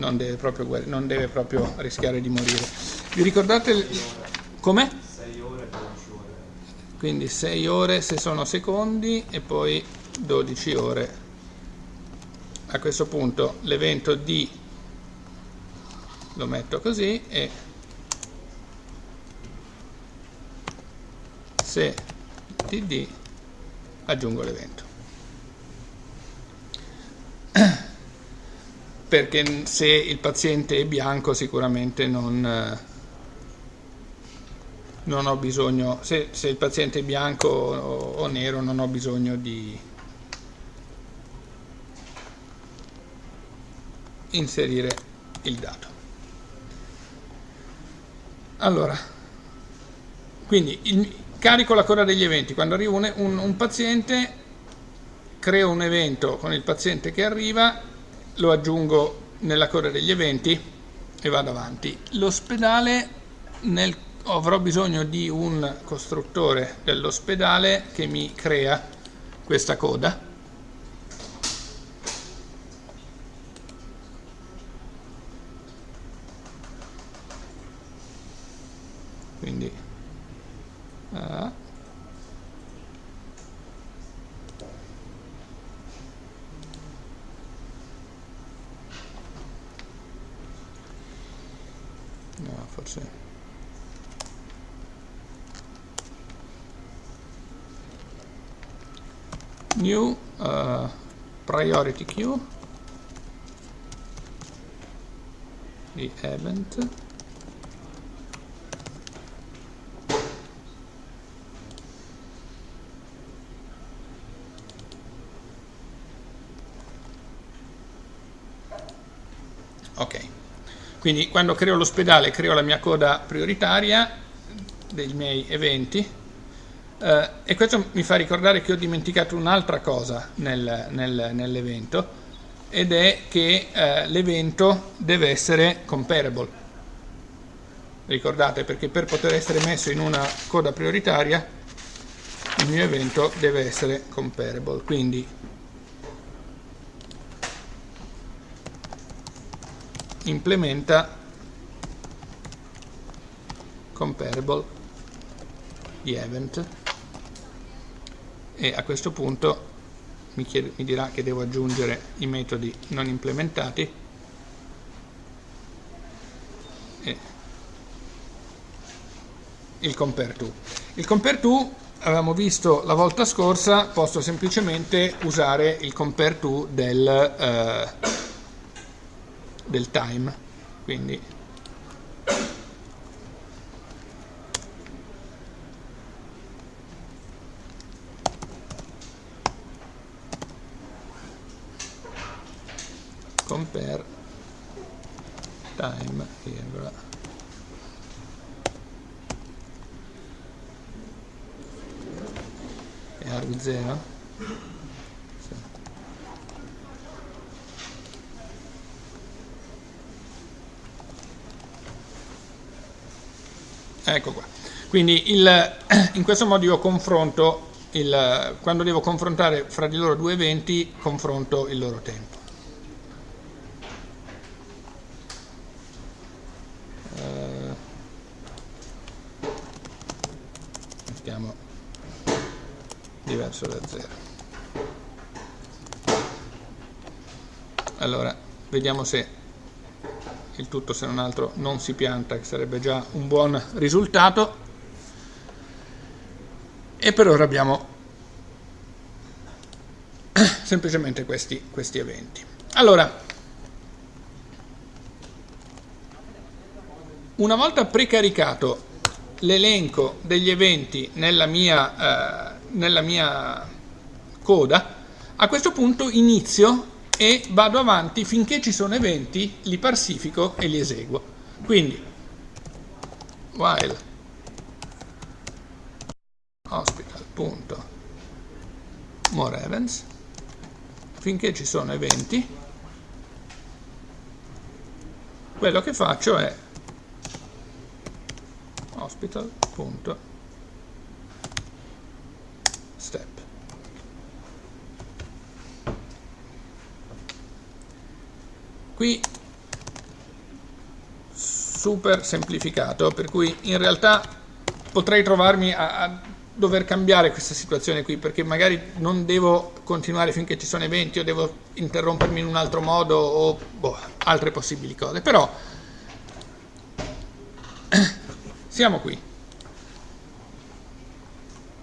non deve proprio, non deve proprio rischiare di morire. Vi ricordate come? 6 ore 12 ore quindi 6 ore se sono secondi e poi 12 ore. A questo punto l'evento di lo metto così e se td aggiungo l'evento perché se il paziente è bianco sicuramente non, non ho bisogno se, se, il paziente è bianco o, o nero non ho bisogno di inserire il dato allora, quindi il, carico la coda degli eventi. Quando arriva un, un, un paziente, creo un evento con il paziente che arriva, lo aggiungo nella coda degli eventi e vado avanti. L'ospedale, avrò bisogno di un costruttore dell'ospedale che mi crea questa coda quindi uh, no forse new uh, priority queue. Di event. Quindi quando creo l'ospedale creo la mia coda prioritaria dei miei eventi. Eh, e questo mi fa ricordare che ho dimenticato un'altra cosa nel, nel, nell'evento ed è che eh, l'evento deve essere comparable. Ricordate perché per poter essere messo in una coda prioritaria il mio evento deve essere comparable. Quindi implementa comparable di event e a questo punto mi, chiede, mi dirà che devo aggiungere i metodi non implementati e il compare to. Il compare to avevamo visto la volta scorsa, posso semplicemente usare il compare to del, eh, del time. Quindi compare time virgola è arg 0 sì. ecco qua. Quindi il, in questo modo io confronto il, quando devo confrontare fra di loro due eventi confronto il loro tempo uh, mettiamo diverso da 0 allora vediamo se il tutto se non altro non si pianta che sarebbe già un buon risultato. E per ora abbiamo semplicemente questi, questi eventi. Allora una volta precaricato l'elenco degli eventi nella mia eh, nella mia coda, a questo punto inizio e vado avanti finché ci sono eventi, li parsifico e li eseguo. Quindi, while hospital.more events, finché ci sono eventi, quello che faccio è hospital.more step. Qui super semplificato, per cui in realtà potrei trovarmi a, a dover cambiare questa situazione qui, perché magari non devo continuare finché ci sono eventi o devo interrompermi in un altro modo o boh, altre possibili cose, però siamo qui.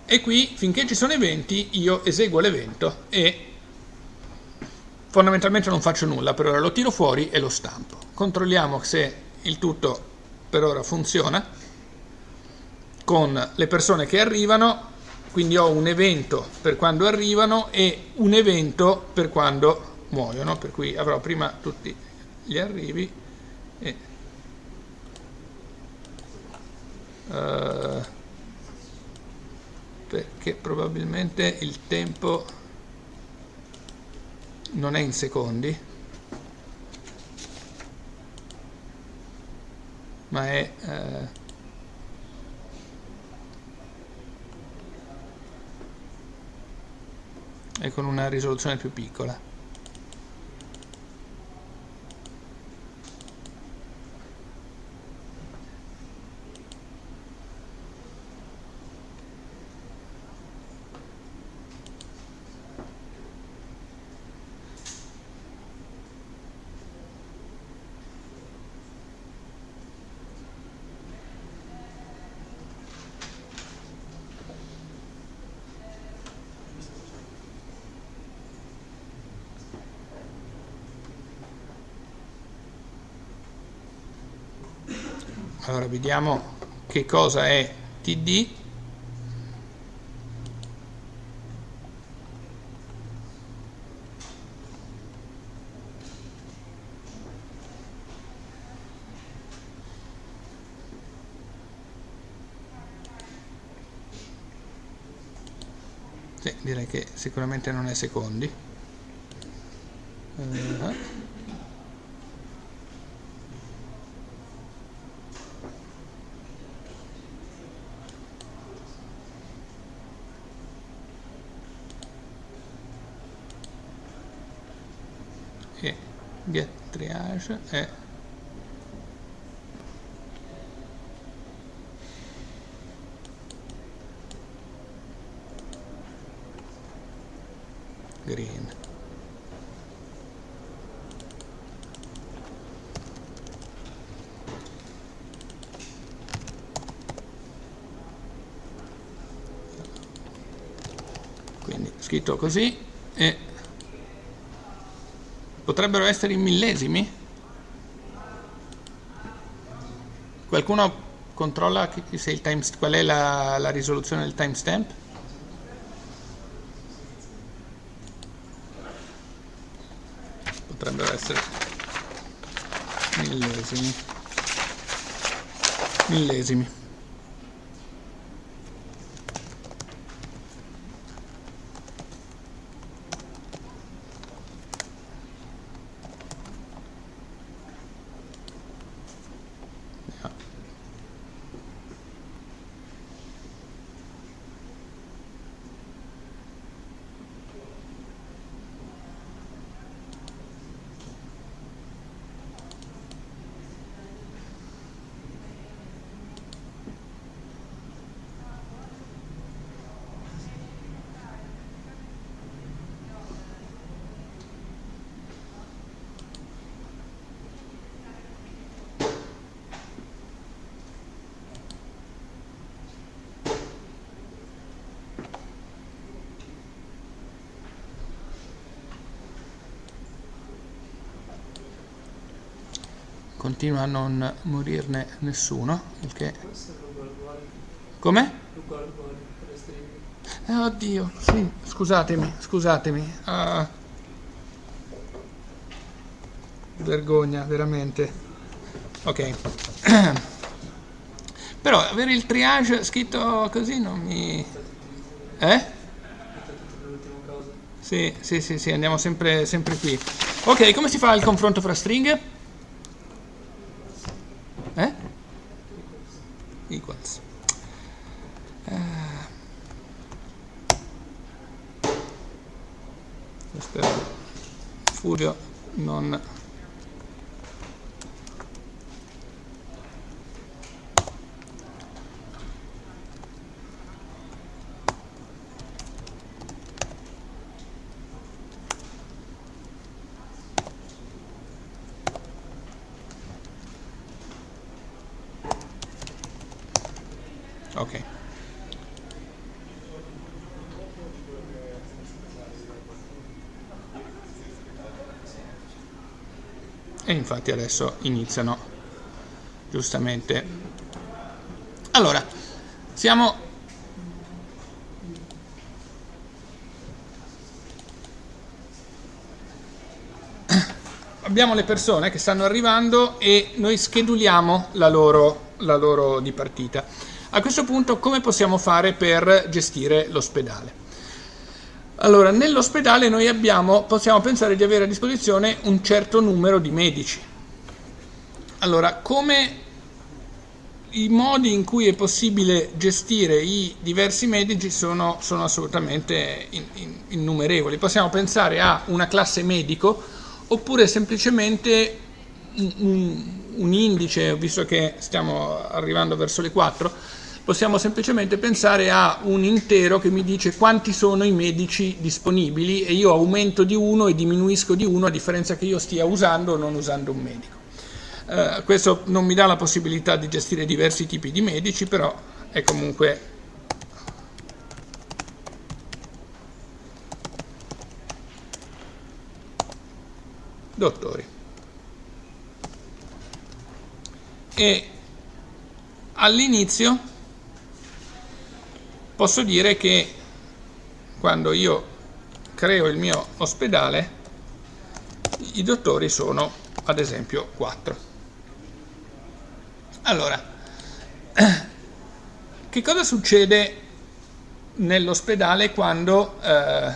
E qui finché ci sono eventi io eseguo l'evento e fondamentalmente non faccio nulla, per ora lo tiro fuori e lo stampo. Controlliamo se il tutto per ora funziona con le persone che arrivano, quindi ho un evento per quando arrivano e un evento per quando muoiono, per cui avrò prima tutti gli arrivi e uh, perché probabilmente il tempo non è in secondi ma è eh, è con una risoluzione più piccola allora vediamo che cosa è td Sì, direi che sicuramente non è secondi. Uh, e get è green. Quindi scritto così e potrebbero essere in millesimi qualcuno controlla time, qual è la, la risoluzione del timestamp? Potrebbero essere millesimi. Millesimi continua a non morirne nessuno il che come? Eh, oddio, sì, scusatemi, scusatemi. Ah. Vergogna, veramente. Ok. Però avere il triage scritto così non mi... Eh? Sì, sì, sì, sì, andiamo sempre, sempre qui. Ok, come si fa il confronto fra stringhe? Eh? Equals. Eh. Spero che Furio non... Ok. E infatti adesso iniziano giustamente. Allora, siamo abbiamo le persone che stanno arrivando e noi scheduliamo la loro, la loro di partita. A questo punto come possiamo fare per gestire l'ospedale? Allora, nell'ospedale noi abbiamo, possiamo pensare di avere a disposizione un certo numero di medici. Allora, come i modi in cui è possibile gestire i diversi medici sono, sono assolutamente in, in, innumerevoli. Possiamo pensare a una classe medico oppure semplicemente un, un, un indice, visto che stiamo arrivando verso le 4, possiamo semplicemente pensare a un intero che mi dice quanti sono i medici disponibili e io aumento di uno e diminuisco di uno a differenza che io stia usando o non usando un medico. Uh, questo non mi dà la possibilità di gestire diversi tipi di medici, però è comunque dottori. E all'inizio posso dire che quando io creo il mio ospedale i dottori sono ad esempio 4. Allora, che cosa succede nell'ospedale quando... Eh,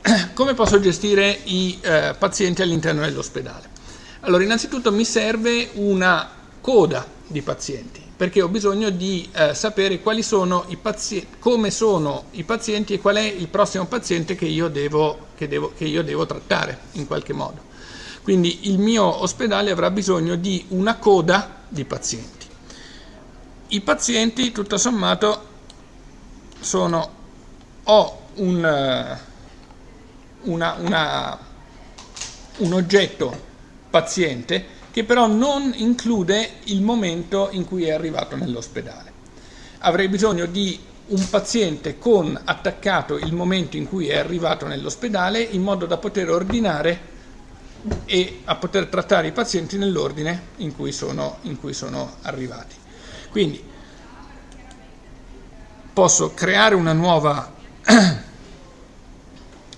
come posso gestire i eh, pazienti all'interno dell'ospedale? Allora, innanzitutto mi serve una coda di pazienti, perché ho bisogno di eh, sapere quali sono i come sono i pazienti e qual è il prossimo paziente che io devo, che devo, che io devo trattare in qualche modo. Quindi il mio ospedale avrà bisogno di una coda di pazienti. I pazienti, tutto sommato, sono ho un, una, una, un oggetto paziente che però non include il momento in cui è arrivato nell'ospedale. Avrei bisogno di un paziente con attaccato il momento in cui è arrivato nell'ospedale in modo da poter ordinare e a poter trattare i pazienti nell'ordine in, in cui sono, arrivati. Quindi posso creare una nuova,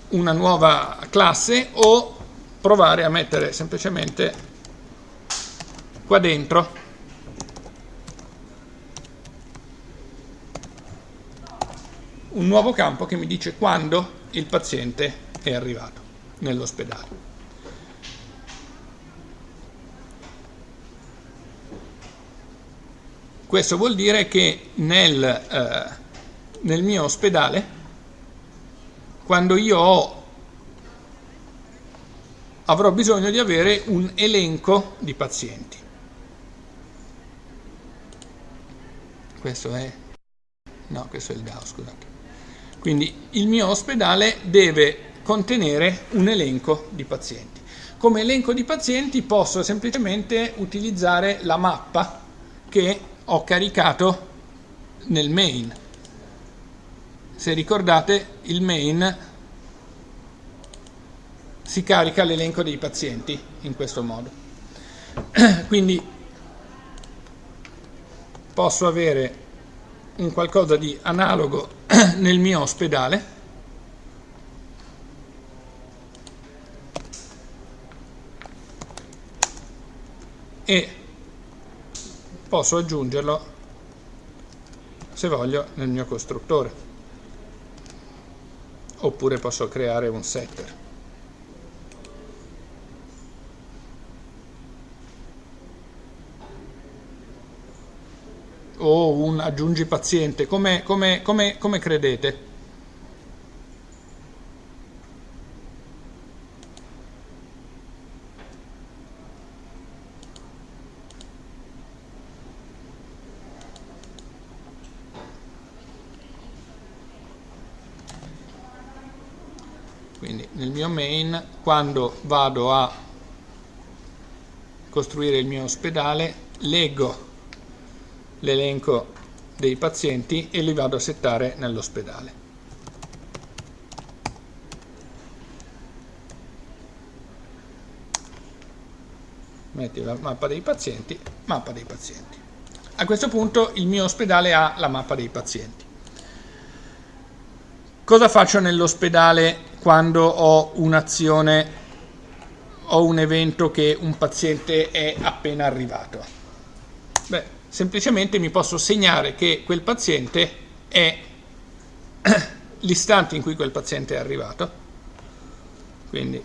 una nuova classe o provare a mettere semplicemente qua dentro un nuovo campo che mi dice quando il paziente è arrivato nell'ospedale. Questo vuol dire che nel, eh, nel mio ospedale, quando io ho, avrò bisogno di avere un elenco di pazienti. Questo è... no, questo è il DAO, scusate. Quindi il mio ospedale deve contenere un elenco di pazienti. Come elenco di pazienti posso semplicemente utilizzare la mappa che ho caricato nel main. Se ricordate, il main si carica l'elenco dei pazienti in questo modo. Quindi posso avere un qualcosa di analogo nel mio ospedale? E posso aggiungerlo se voglio nel mio costruttore. Oppure posso creare un setter o un aggiungi paziente come, come, come, come credete? Nel mio main quando vado a costruire il mio ospedale leggo l'elenco dei pazienti e li vado a settare nell'ospedale. Metti la mappa dei pazienti mappa dei pazienti. A questo punto il mio ospedale ha la mappa dei pazienti. Cosa faccio nell'ospedale quando ho un'azione o un evento che un paziente è appena arrivato? Beh, semplicemente mi posso segnare che quel paziente è l'istante in cui quel paziente è arrivato. Quindi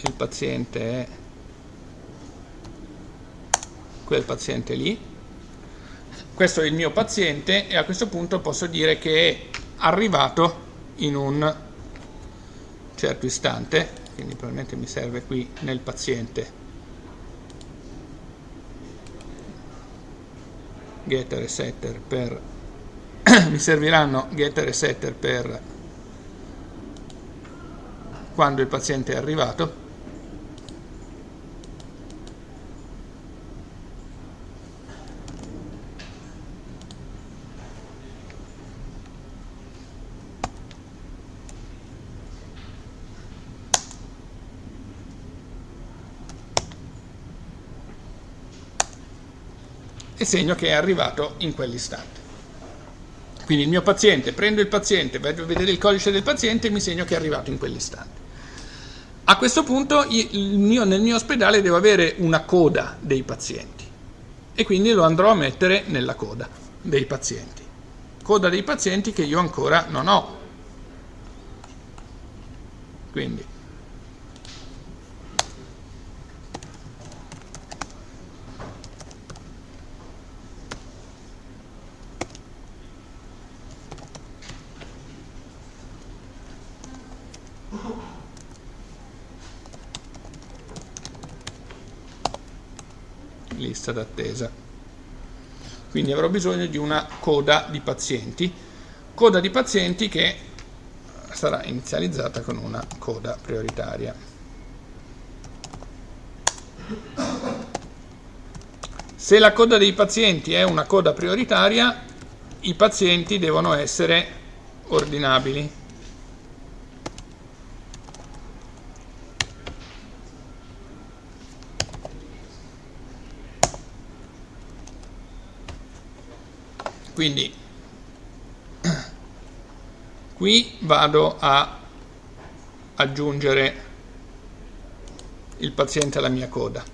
il paziente è quel paziente lì. Questo è il mio paziente e a questo punto posso dire che è arrivato in un certo istante quindi probabilmente mi serve qui nel paziente. Getter e setter per mi serviranno getter e setter per quando il paziente è arrivato segno che è arrivato in quell'istante. Quindi il mio paziente, prendo il paziente, vedo a vedere il codice del paziente e mi segno che è arrivato in quell'istante. A questo punto mio, nel mio ospedale devo avere una coda dei pazienti e quindi lo andrò a mettere nella coda dei pazienti. Coda dei pazienti che io ancora non ho. Quindi lista d'attesa. Quindi avrò bisogno di una coda di pazienti, coda di pazienti che sarà inizializzata con una coda prioritaria. Se la coda dei pazienti è una coda prioritaria, i pazienti devono essere ordinabili. Quindi qui vado a aggiungere il paziente alla mia coda.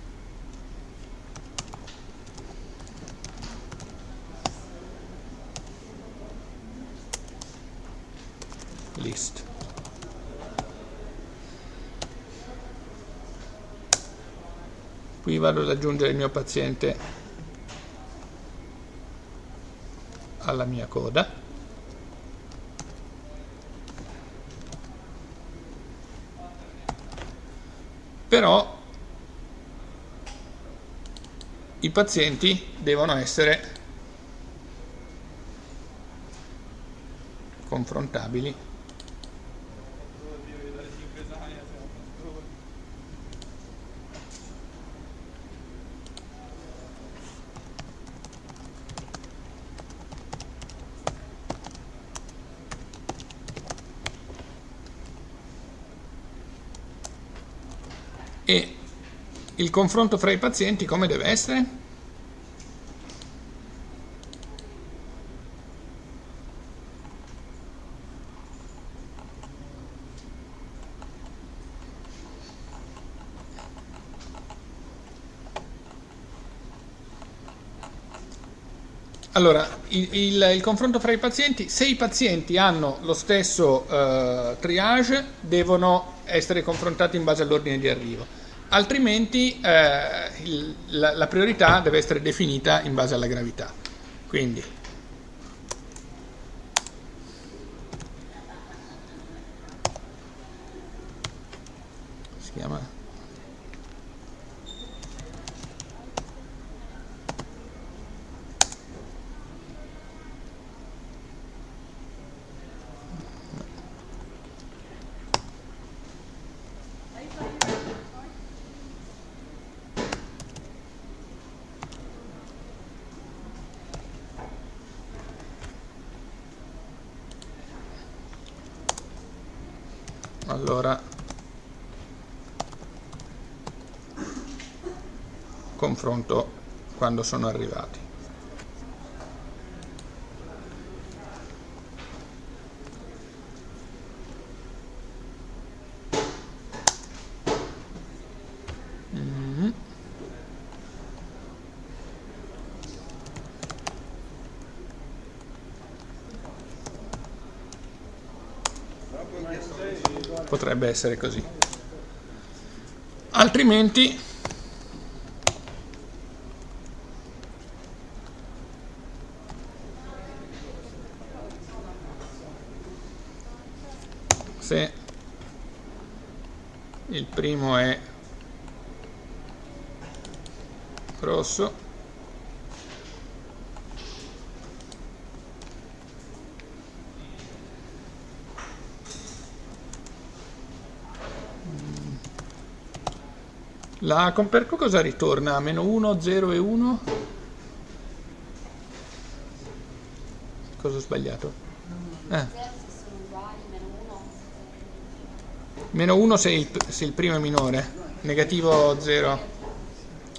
List. Qui vado ad aggiungere il mio paziente alla mia coda. Però i pazienti devono essere confrontabili e il confronto fra i pazienti come deve essere? Allora, il, il, il, confronto fra i pazienti, se i pazienti hanno lo stesso uh, triage, devono essere confrontati in base all'ordine di arrivo, altrimenti eh, il, la, la priorità deve essere definita in base alla gravità. Quindi si chiama allora confronto quando sono arrivati potrebbe essere così. Altrimenti se il primo è rosso La Comperco cosa ritorna? Meno 1, 0 e 1? Cosa ho sbagliato? Eh. Meno 1 se il, se il primo è minore, negativo 0.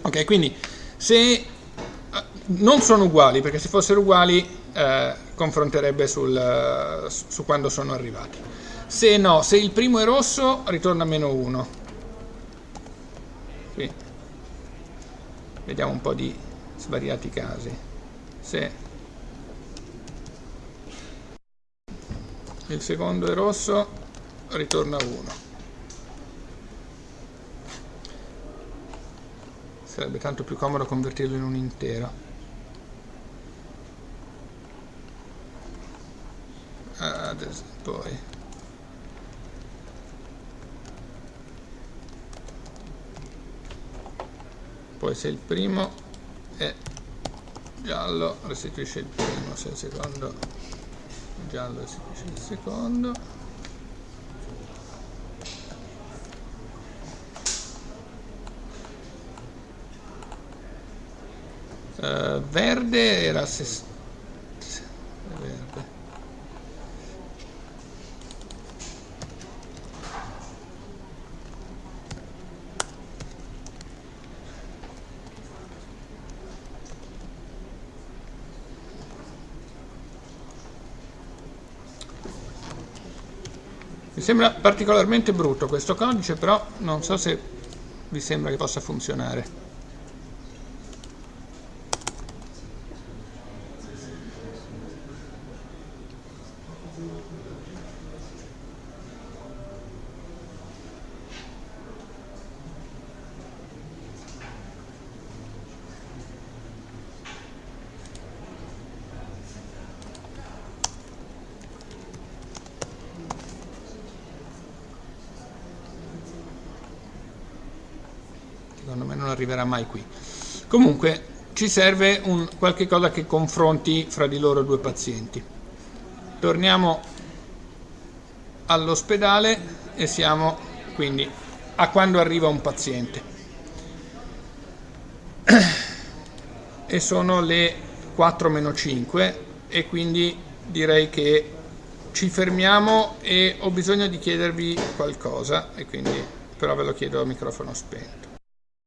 Ok, quindi se non sono uguali, perché se fossero uguali eh, confronterebbe sul, su quando sono arrivati. Se no, se il primo è rosso, ritorna meno 1. Qui. Vediamo un po' di svariati casi. Se il secondo è rosso, ritorna 1. Sarebbe tanto più comodo convertirlo in un intero adesso poi. Poi se il primo è giallo restituisce il primo se il secondo giallo restituisce il secondo Uh, verde era se... verde. Mi sembra particolarmente brutto questo codice, però non so se vi sembra che possa funzionare. secondo me non arriverà mai qui. Comunque ci serve un, qualche cosa che confronti fra di loro due pazienti. Torniamo all'ospedale e siamo quindi a quando arriva un paziente. E sono le 4 meno 5 e quindi direi che ci fermiamo e ho bisogno di chiedervi qualcosa e quindi però ve lo chiedo a microfono spento.